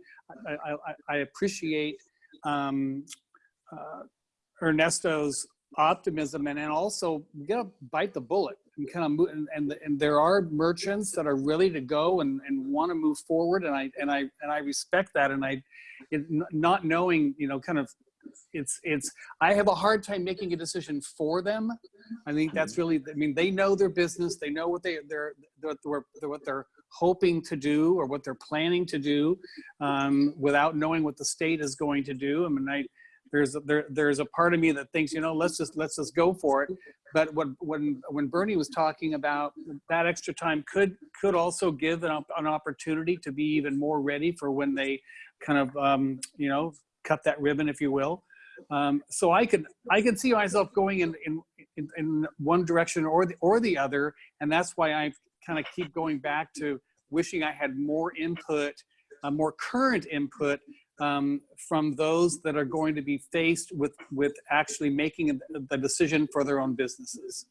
I, I, I- I appreciate um, uh, Ernesto's optimism and then also you gotta bite the bullet and kind of move, and, and, and there are merchants that are ready to go and, and want to move forward. And I, and I, and I respect that. And I, it, not knowing, you know, kind of, it's, it's, I have a hard time making a decision for them. I think that's really, I mean, they know their business. They know what they, they're, they're, they're what they're hoping to do or what they're planning to do um, without knowing what the state is going to do. I mean, I, there's, there, there's a part of me that thinks, you know, let's just, let's just go for it. But when, when, when Bernie was talking about that extra time could, could also give an, an opportunity to be even more ready for when they kind of, um, you know, cut that ribbon, if you will. Um, so I could, I can see myself going in, in, in, in one direction or the, or the other. And that's why I kind of keep going back to wishing I had more input, uh, more current input um, from those that are going to be faced with, with actually making the decision for their own businesses.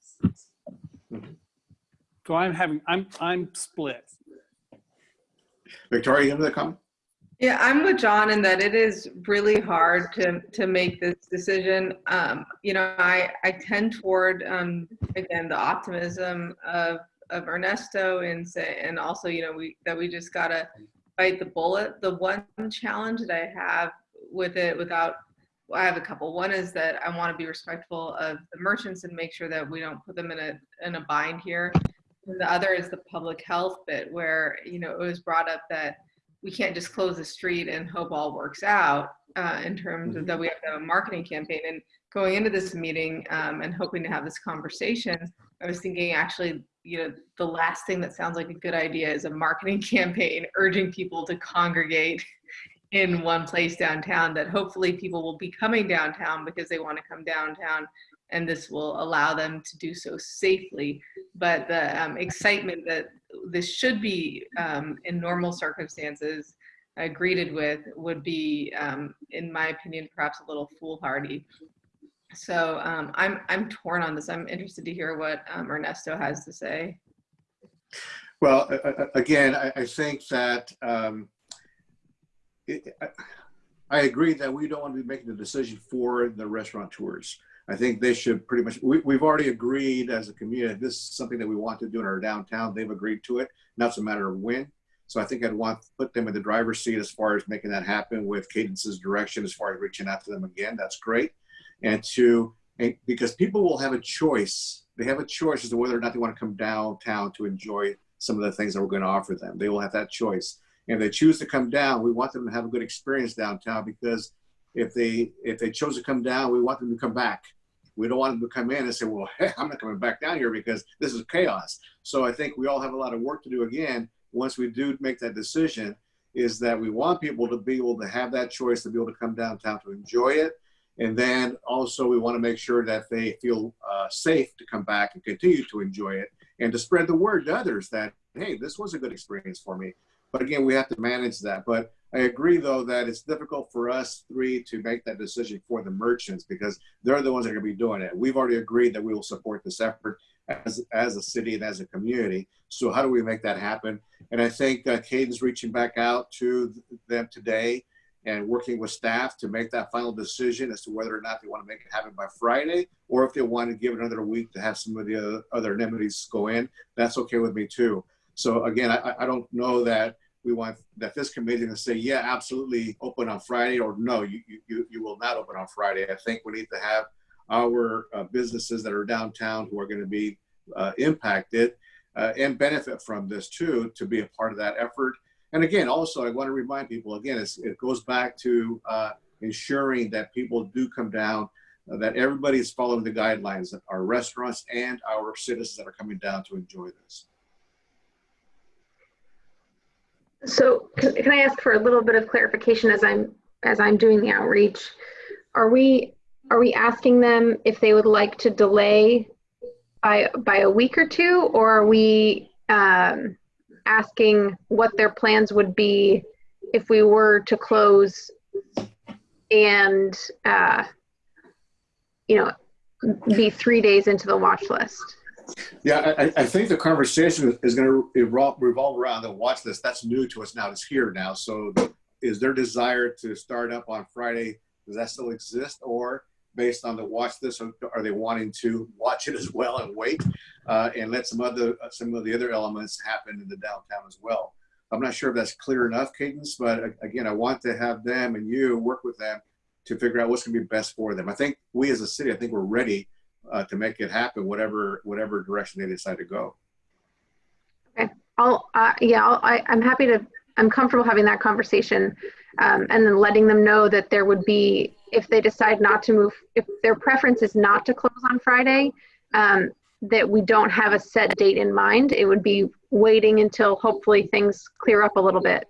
So I'm having, I'm, I'm split. Victoria, you have another comment? Yeah, I'm with John in that it is really hard to to make this decision. Um, you know, I I tend toward um, again the optimism of of Ernesto and say, and also you know we that we just gotta bite the bullet. The one challenge that I have with it, without I have a couple. One is that I want to be respectful of the merchants and make sure that we don't put them in a in a bind here. And the other is the public health bit, where you know it was brought up that we can't just close the street and hope all works out uh, in terms of that we have to have a marketing campaign. And going into this meeting um, and hoping to have this conversation, I was thinking actually, you know, the last thing that sounds like a good idea is a marketing [laughs] campaign urging people to congregate [laughs] in one place downtown that hopefully people will be coming downtown because they want to come downtown and this will allow them to do so safely. But the um, excitement that this should be um, in normal circumstances uh, greeted with would be, um, in my opinion, perhaps a little foolhardy. So um, I'm I'm torn on this. I'm interested to hear what um, Ernesto has to say. Well, again, I, think that um, it, I, agree that we don't want to be making the decision for the restaurateurs. I think they should pretty much, we, we've already agreed as a community, this is something that we want to do in our downtown. They've agreed to it. Now it's a matter of when. So I think I'd want to put them in the driver's seat as far as making that happen with Cadence's direction, as far as reaching out to them again. That's great. And to, because people will have a choice. They have a choice as to whether or not they want to come downtown to enjoy some of the things that we're going to offer them. They will have that choice. And if they choose to come down, we want them to have a good experience downtown because if they if they chose to come down, we want them to come back we don't want them to come in and say, well, [laughs] hey, I'm not coming back down here because this is chaos. So I think we all have a lot of work to do again once we do make that decision is that we want people to be able to have that choice to be able to come downtown to enjoy it. And then also we want to make sure that they feel uh, safe to come back and continue to enjoy it and to spread the word to others that, hey, this was a good experience for me. But again, we have to manage that. But I agree, though, that it's difficult for us three to make that decision for the merchants because they're the ones that are going to be doing it. We've already agreed that we will support this effort as, as a city and as a community. So how do we make that happen? And I think uh, Cadence reaching back out to them today and working with staff to make that final decision as to whether or not they want to make it happen by Friday or if they want to give it another week to have some of the other, other amenities go in. That's okay with me too. So again, I, I don't know that we want that this committee to say, yeah, absolutely open on Friday, or no, you, you, you will not open on Friday. I think we need to have our uh, businesses that are downtown who are going to be uh, impacted uh, and benefit from this too to be a part of that effort. And again, also, I want to remind people again, it goes back to uh, ensuring that people do come down, uh, that everybody is following the guidelines, that our restaurants and our citizens that are coming down to enjoy this. So can, can I ask for a little bit of clarification as I'm as I'm doing the outreach? Are we are we asking them if they would like to delay by by a week or two, or are we um, asking what their plans would be if we were to close and uh, you know be three days into the watch list? Yeah, I, I, think the conversation is going to revolve around the watch list. That's new to us now. It's here now. So, is their desire to start up on Friday? Does that still exist, or based on the watch list, are they wanting to watch it as well and wait uh, and let some other some of the other elements happen in the downtown as well? I'm not sure if that's clear enough, Cadence, but again, I want to have them and you work with them to figure out what's going to be best for them. I think we as a city, I think we're ready uh, to make it happen, whatever whatever direction they decide to go. Okay, I'll uh, yeah, I'll, I, I'm happy to. I'm comfortable having that conversation, um, and then letting them know that there would be if they decide not to move, if their preference is not to close on Friday, um, that we don't have a set date in mind. It would be waiting until hopefully things clear up a little bit.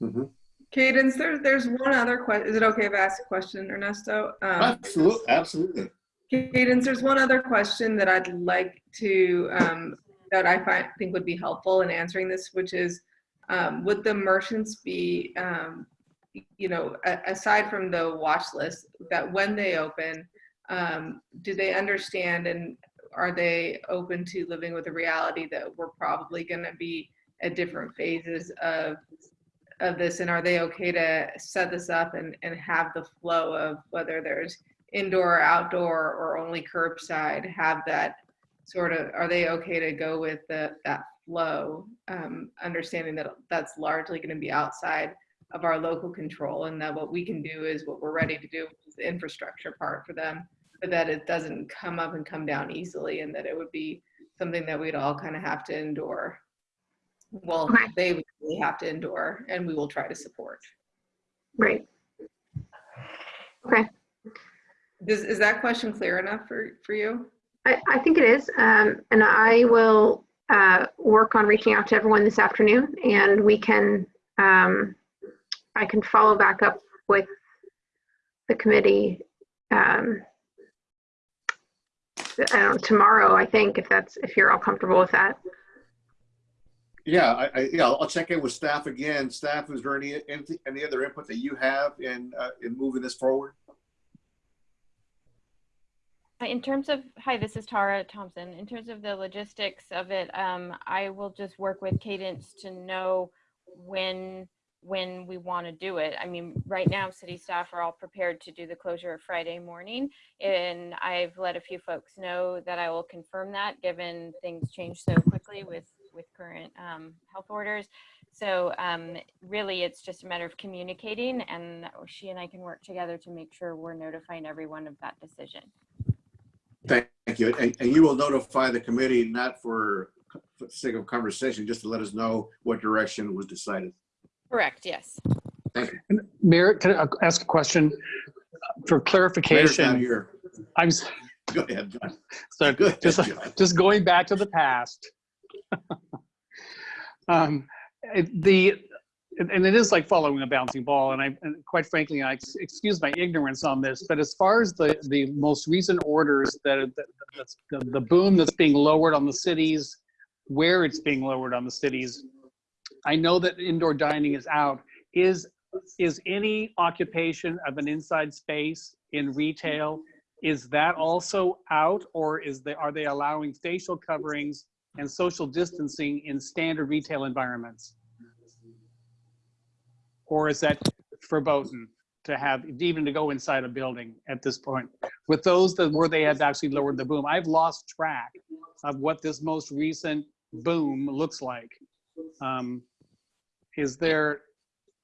Mm-hmm. Cadence, there, there's one other question. Is it okay if I ask a question, Ernesto? Um, absolutely, absolutely. Cadence, there's one other question that I'd like to, um, that I find, think would be helpful in answering this, which is, um, would the merchants be um, you know, aside from the watch list, that when they open, um, do they understand and are they open to living with the reality that we're probably going to be at different phases of of this? And are they okay to set this up and, and have the flow of whether there's indoor or outdoor or only curbside have that sort of are they okay to go with the, that flow um, understanding that that's largely going to be outside of our local control and that what we can do is what we're ready to do is the infrastructure part for them but that it doesn't come up and come down easily and that it would be something that we'd all kind of have to endure well they would really have to endure and we will try to support Right. Okay. Does, is that question clear enough for, for you? I, I think it is. Um, and I will uh, work on reaching out to everyone this afternoon and we can, um, I can follow back up with the committee. Um, I know, tomorrow, I think, if that's, if you're all comfortable with that. Yeah, I, I, yeah, I'll check in with staff again. Staff, is there any, any, any other input that you have in, uh, in moving this forward? In terms of, hi, this is Tara Thompson. In terms of the logistics of it, um, I will just work with Cadence to know when, when we want to do it. I mean, right now, city staff are all prepared to do the closure Friday morning. And I've let a few folks know that I will confirm that, given things change so quickly with, with current um, health orders. So um, really, it's just a matter of communicating and she and I can work together to make sure we're notifying everyone of that decision. Thank you. And, and you will notify the committee, not for for the sake of conversation, just to let us know what direction was decided. Correct, yes. Thank you. Mayor, can I ask a question for Mayor's clarification? not here. I'm, s- Go ahead, John. so Go ahead, just, John. just going back to the past. [laughs] Um, The, and and it is like following a bouncing ball, and I, and quite frankly, I ex- excuse my ignorance on this, but as far as the, the most recent orders that, that- the the boom that's being lowered on the cities, where it's being lowered on the cities, I know that indoor dining is out. Is, is any occupation of an inside space in retail, is that also out or is they, are they allowing facial coverings and social distancing in standard retail environments? Or is that verboten to have, even to go inside a building at this point? With those that where they have actually lowered the boom, I've lost track of what this most recent boom looks like. Um, Is there,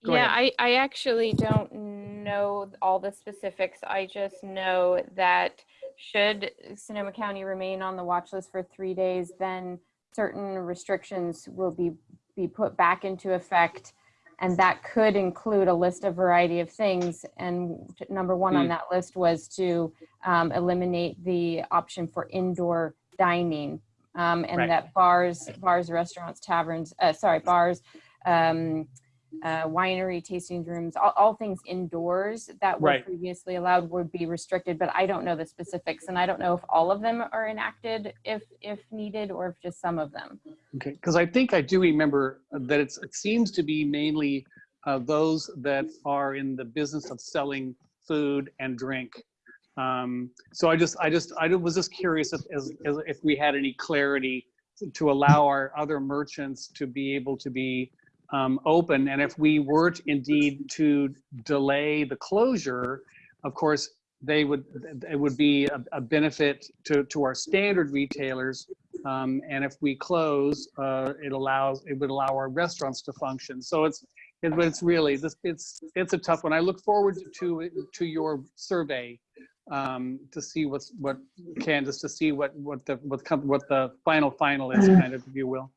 yeah, ahead. I, I actually don't know all the specifics. I just know that should Sonoma County remain on the watch list for three days, then certain restrictions will be, be put back into effect. And that could include a list of variety of things. And number one on Hmm. that list was to um, eliminate the option for indoor dining. Um, and Right. that bars, bars, restaurants, taverns, uh, sorry, bars, um, uh, winery tasting rooms, all, all things indoors that were Right. previously allowed would be restricted, but I don't know the specifics. And I don't know if all of them are enacted if, if needed, or if just some of them. okay, because I think I do remember that it's, it seems to be mainly uh, those that are in the business of selling food and drink. Um, So I just, I just, I was just curious if, as- as- if we had any clarity to allow our other merchants to be able to be um, open. And if we were to indeed to delay the closure, of course, they would, it would be a, a benefit to, to our standard retailers. Um, and if we close, uh, it allows, it would allow our restaurants to function. So it's, it, it's really, this, it's, it's a tough one. I look forward to, to your survey um, to see what's, what, Cadence, to see what, what the, what, what the final, final is, kind of, if you will.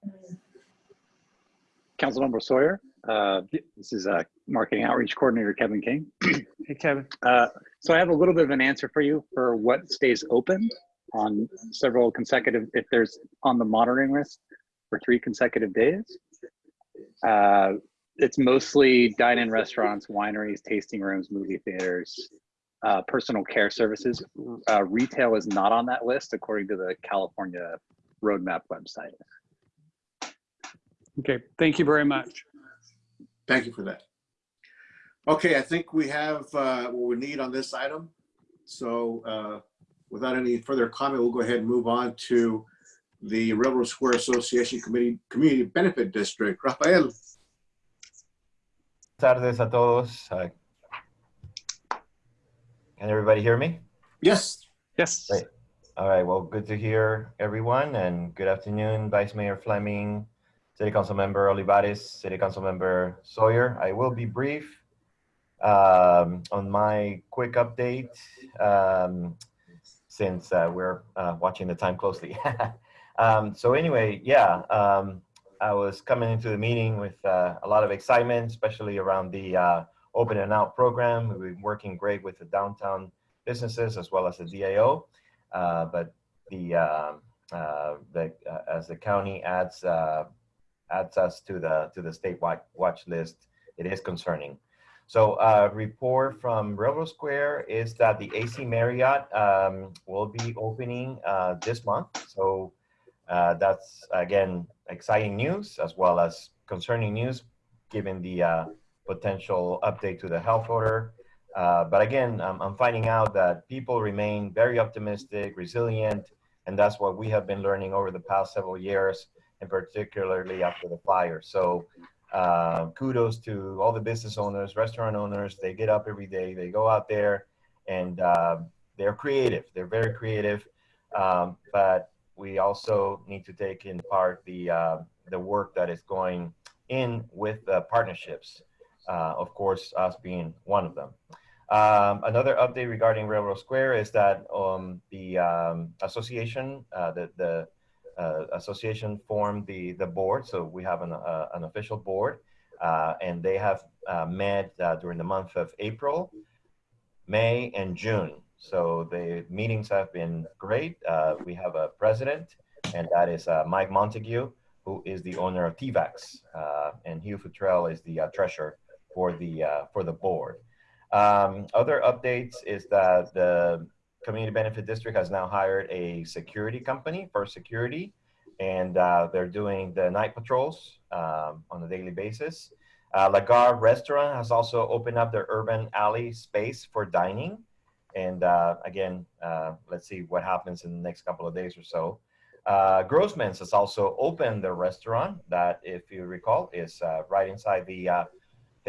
Councilmember Sawyer. Uh, this is uh, Marketing Outreach Coordinator Kevin King. [clears throat] Hey, Kevin. Uh, so I have a little bit of an answer for you for what stays open on several consecutive, if there's on the monitoring list for three consecutive days. Uh, it's mostly dine-in restaurants, wineries, tasting rooms, movie theaters, uh, personal care services. Uh, retail is not on that list according to the California Roadmap website. Okay, thank you very much. Thank you for that. Okay, I think we have uh, what we need on this item. So uh, without any further comment, we'll go ahead and move on to the Railroad Square Association Committee Community Benefit District. [laughs] Rafael. tardes a todos. Uh, Can everybody hear me? Yes. Yes. Great. All right. Well, good to hear everyone, and good afternoon, Vice Mayor Fleming, City Council Member Olivares, City Council Member Sawyer. I will be brief um, on my quick update um, since uh, we're uh, watching the time closely. [laughs] um, so anyway, yeah, um, I was coming into the meeting with uh, a lot of excitement, especially around the uh, Open and Out program. We've been working great with the downtown businesses as well as the DAO. Uh, but the, um, uh, the as the county adds adds us to the to the state watch, list, it is concerning. So uh, report from Railroad Square is that the AC Marriott um, will be opening uh, this month. So uh, that's again exciting news as well as concerning news, given the uh, potential update to the health order. Uh, but again, I'm finding out that people remain very optimistic, resilient, and that's what we have been learning over the past several years, and particularly after the fire. So uh, kudos to all the business owners, restaurant owners. They get up every day, they go out there, and uh, they're creative. They're very creative, um, but we also need to take in part the uh, the work that is going in with the partnerships. Uh, of course, us being one of them. Um, another update regarding Railroad Square is that um, the um, association, uh, the, the association formed the, the board. So we have an, uh, an official board uh, and they have uh, met uh, during the month of April, May, and June. So the meetings have been great. we have a president and that is Mike Montague, who is the owner of TVAX. and Hugh Futrell is the treasurer for the, for the board. Um, other updates is that the Community Benefit District has now hired a security company, First Security, and uh, they're doing the night patrols um, on a daily basis. Uh, La Gare Restaurant has also opened up their urban alley space for dining. And uh, again, uh, let's see what happens in the next couple of days or so. Uh, Grossman's has also opened their restaurant that, if you recall, is uh, right inside the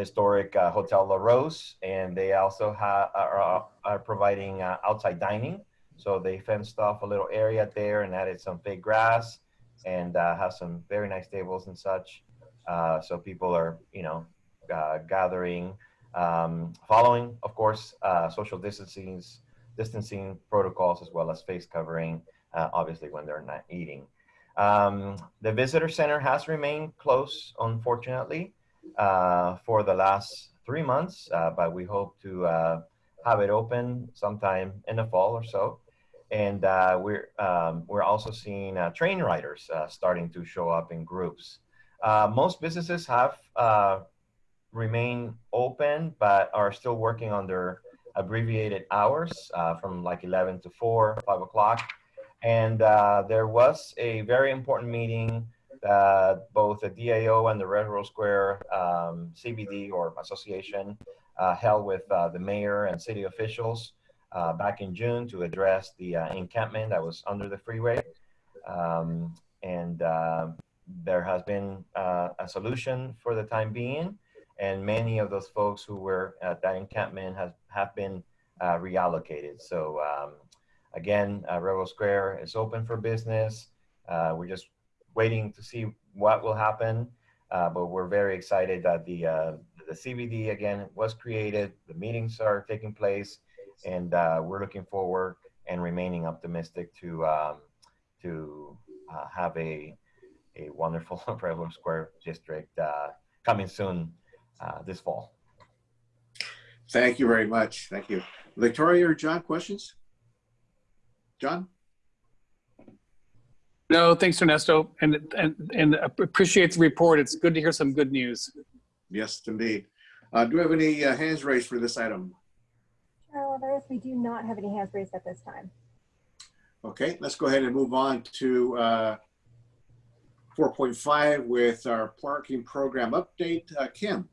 historic uh, Hotel La Rose, and they also are, are providing uh, outside dining. So they fenced off a little area there and added some fake grass and uh, have some very nice tables and such. Uh, so people are, you know, uh, gathering, um, following, of course, uh, social distancing, distancing protocols as well as face covering, obviously when they're not eating. Um, the visitor center has remained closed, unfortunately for the last three months, uh, but we hope to uh, have it open sometime in the fall or so. And uh, we're um, we're also seeing uh, train riders uh, starting to show up in groups. most businesses have remained open, but are still working their abbreviated hours from like 11 to 4, 5 o'clock. And there was a very important meeting that both the DAO and the Railroad Square um, CBD or association uh, held with uh, the mayor and city officials uh, back in June to address the uh, encampment that was under the freeway. Um, and uh, there has been uh, a solution for the time being. And many of those folks who were at that encampment has, have been reallocated. So um, again, Railroad Square is open for business. we're just waiting to see what will happen. Uh, but we're very excited that the uh, the CBD again was created. The meetings are taking place, and uh, we're looking forward and remaining optimistic to um, to uh, have a a wonderful [laughs] Railroad Square district uh, coming soon uh, this fall. Thank you very much. Thank you, Victoria or John. Questions? John. No, thanks, Ernesto, and and and appreciate the report. It's good to hear some good news. Yes, indeed. Uh, do we have any uh, hands raised for this item? Chair we do not have any hands raised at this time. Okay, let's go ahead and move on to uh, 4.5 with our parking program update. Uh, Kim.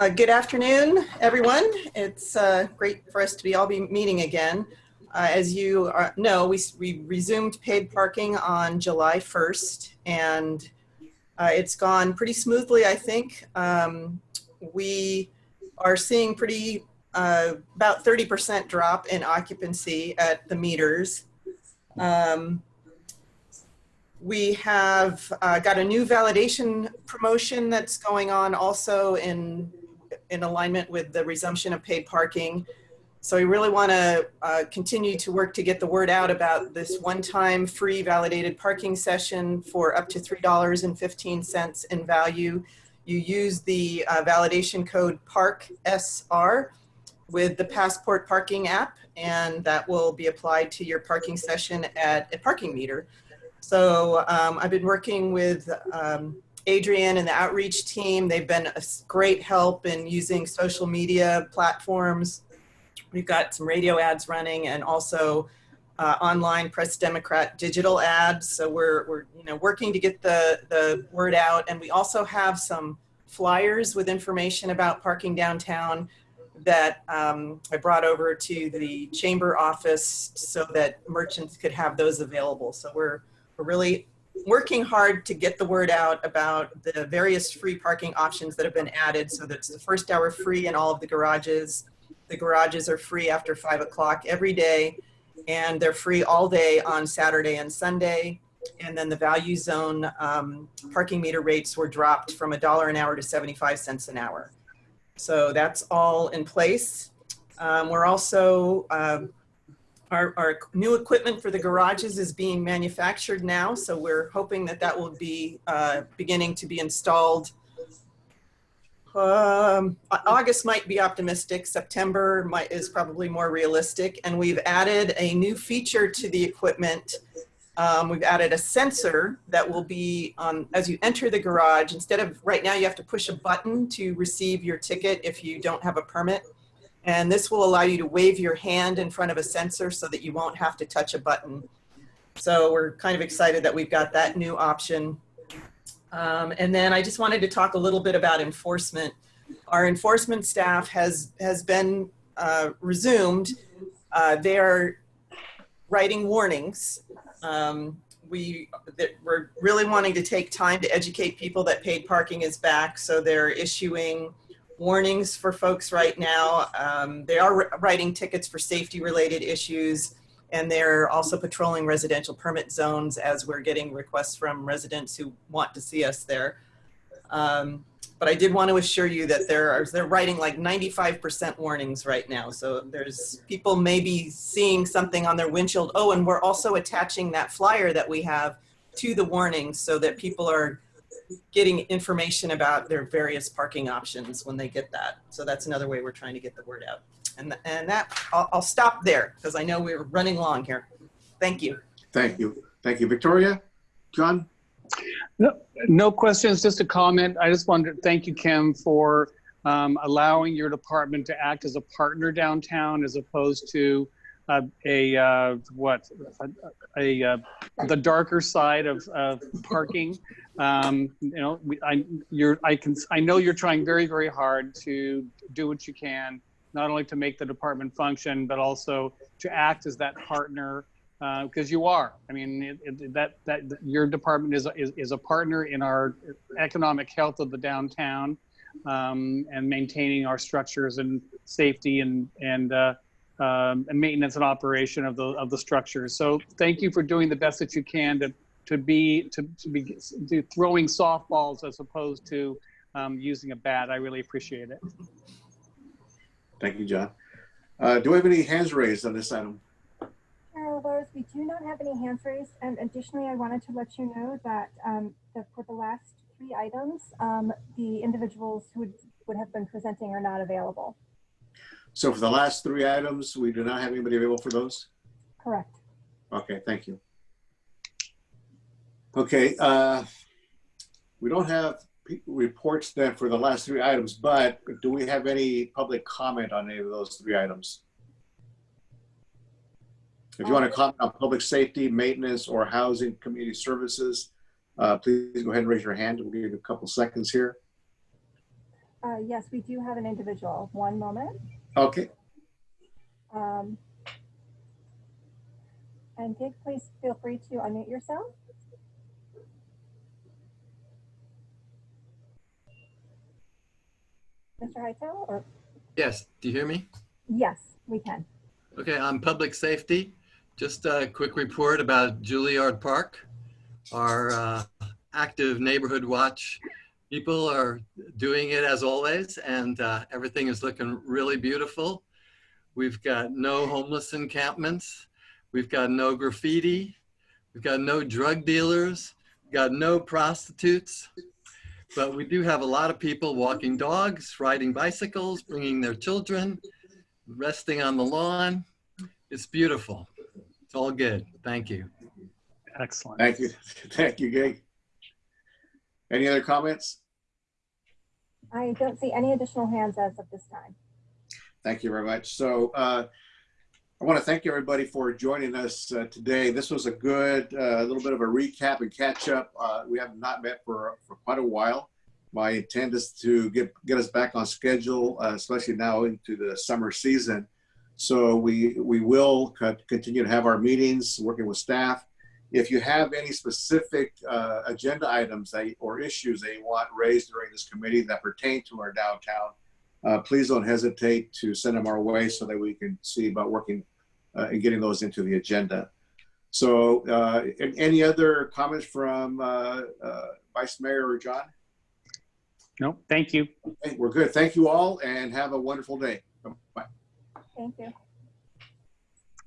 Uh, good afternoon, everyone. It's uh, great for us to be all be meeting again. Uh, as you are, know, we, we resumed paid parking on July 1st, and uh, it's gone pretty smoothly, I think. Um, we are seeing pretty uh, about 30% drop in occupancy at the meters. Um, we have uh, got a new validation promotion that's going on also in, in alignment with the resumption of paid parking. So we really want to uh, continue to work to get the word out about this one-time free validated parking session for up to $3.15 in value. You use the uh, validation code PARK-SR with the Passport Parking app, and that will be applied to your parking session at a parking meter. So um, I've been working with um, Adrian and the outreach team. They've been a great help in using social media platforms. We've got some radio ads running and also uh, online Press Democrat digital ads. So we're, we're you know, working to get the, the word out. And we also have some flyers with information about parking downtown that um, I brought over to the chamber office so that merchants could have those available. So we're we're really working hard to get the word out about the various free parking options that have been added. So that's the first hour free in all of the garages. The garages are free after five o'clock every day and they're free all day on Saturday and Sunday. And then the value zone um, parking meter rates were dropped from a dollar an hour to 75 cents an hour. So that's all in place. Um, we're also uh, our, our, new equipment for the garages is being manufactured now, so we're hoping that that will be uh, beginning to be installed. Um, August might be optimistic, September might, is probably more realistic, and we've added a new feature to the equipment. Um, we've added a sensor that will be on, as you enter the garage, instead of right now you have to push a button to receive your ticket if you don't have a permit. And this will allow you to wave your hand in front of a sensor so that you won't have to touch a button. So we're kind of excited that we've got that new option. Um, and then I just wanted to talk a little bit about enforcement. Our enforcement staff has, has been uh, resumed. Uh, they are writing warnings. Um, we, we're really wanting to take time to educate people that paid parking is back. So they're issuing warnings for folks right now. Um, they are writing tickets for safety related issues and they're also patrolling residential permit zones as we're getting requests from residents who want to see us there. Um, but I did want to assure you that there are, they're writing like 95% warnings right now. So there's people maybe seeing something on their windshield. Oh, and we're also attaching that flyer that we have to the warnings so that people are getting information about their various parking options when they get that. So that's another way we're trying to get the word out. And, and that, I'll, I'll stop there because I know we're running long here. Thank you. Thank you. Thank you. Victoria? John? No, no questions, just a comment. I just wanted to thank you, Kim, for um, allowing your department to act as a partner downtown as opposed to uh, a uh, what a, a uh, the darker side of, of parking. Um, you know, we, I you're I can I know you're trying very very hard to do what you can, not only to make the department function, but also to act as that partner because uh, you are. I mean, it, it, that that your department is, is is a partner in our economic health of the downtown um, and maintaining our structures and safety and and uh, um, and maintenance and operation of the of the structures. So thank you for doing the best that you can to to be to, to be to throwing softballs as opposed to um, using a bat. I really appreciate it. Thank you, John. Uh, do we have any hands raised on this item? Carol Rose, we do not have any hands raised. And additionally, I wanted to let you know that, um, that for the last three items, um, the individuals who would, would have been presenting are not available. So for the last three items, we do not have anybody available for those? Correct. Okay, thank you. Okay, uh, we don't have reports then for the last three items, but do we have any public comment on any of those three items? If you want to comment on public safety, maintenance, or housing community services, uh, please go ahead and raise your hand. We'll give you a couple seconds here. Uh, yes, we do have an individual. One moment. Okay. Um, and Dick, please feel free to unmute yourself. Mr. Hightower, or Yes, do you hear me? yes, we can. Okay, on public safety, just a quick report about Juilliard Park. Our uh, active neighborhood watch people are doing it as always, and uh, everything is looking really beautiful. We've got no homeless encampments. We've got no graffiti. We've got no drug dealers. We've got no prostitutes. But we do have a lot of people walking dogs, riding bicycles, bringing their children, resting on the lawn. It's beautiful. It's all good. Thank you. Excellent. Thank you. [laughs] Thank you, Gay. Any other comments? I don't see any additional hands as of this time. Thank you very much. So uh, I want to thank everybody for joining us uh, today. This was a good, uh, little bit of a recap and catch up. Uh, we have not met for, for quite a while. My intent is to get, get us back on schedule, uh, especially now into the summer season. So we, we will co- continue to have our meetings, working with staff. If you have any specific uh, agenda items that, or issues that you want raised during this committee that pertain to our downtown, uh, please don't hesitate to send them our way so that we can see about working uh, and getting those into the agenda. So uh, any other comments from uh, uh, Vice Mayor or John? No, thank you. Okay, We're good. Thank you all and have a wonderful day. Bye. Thank you.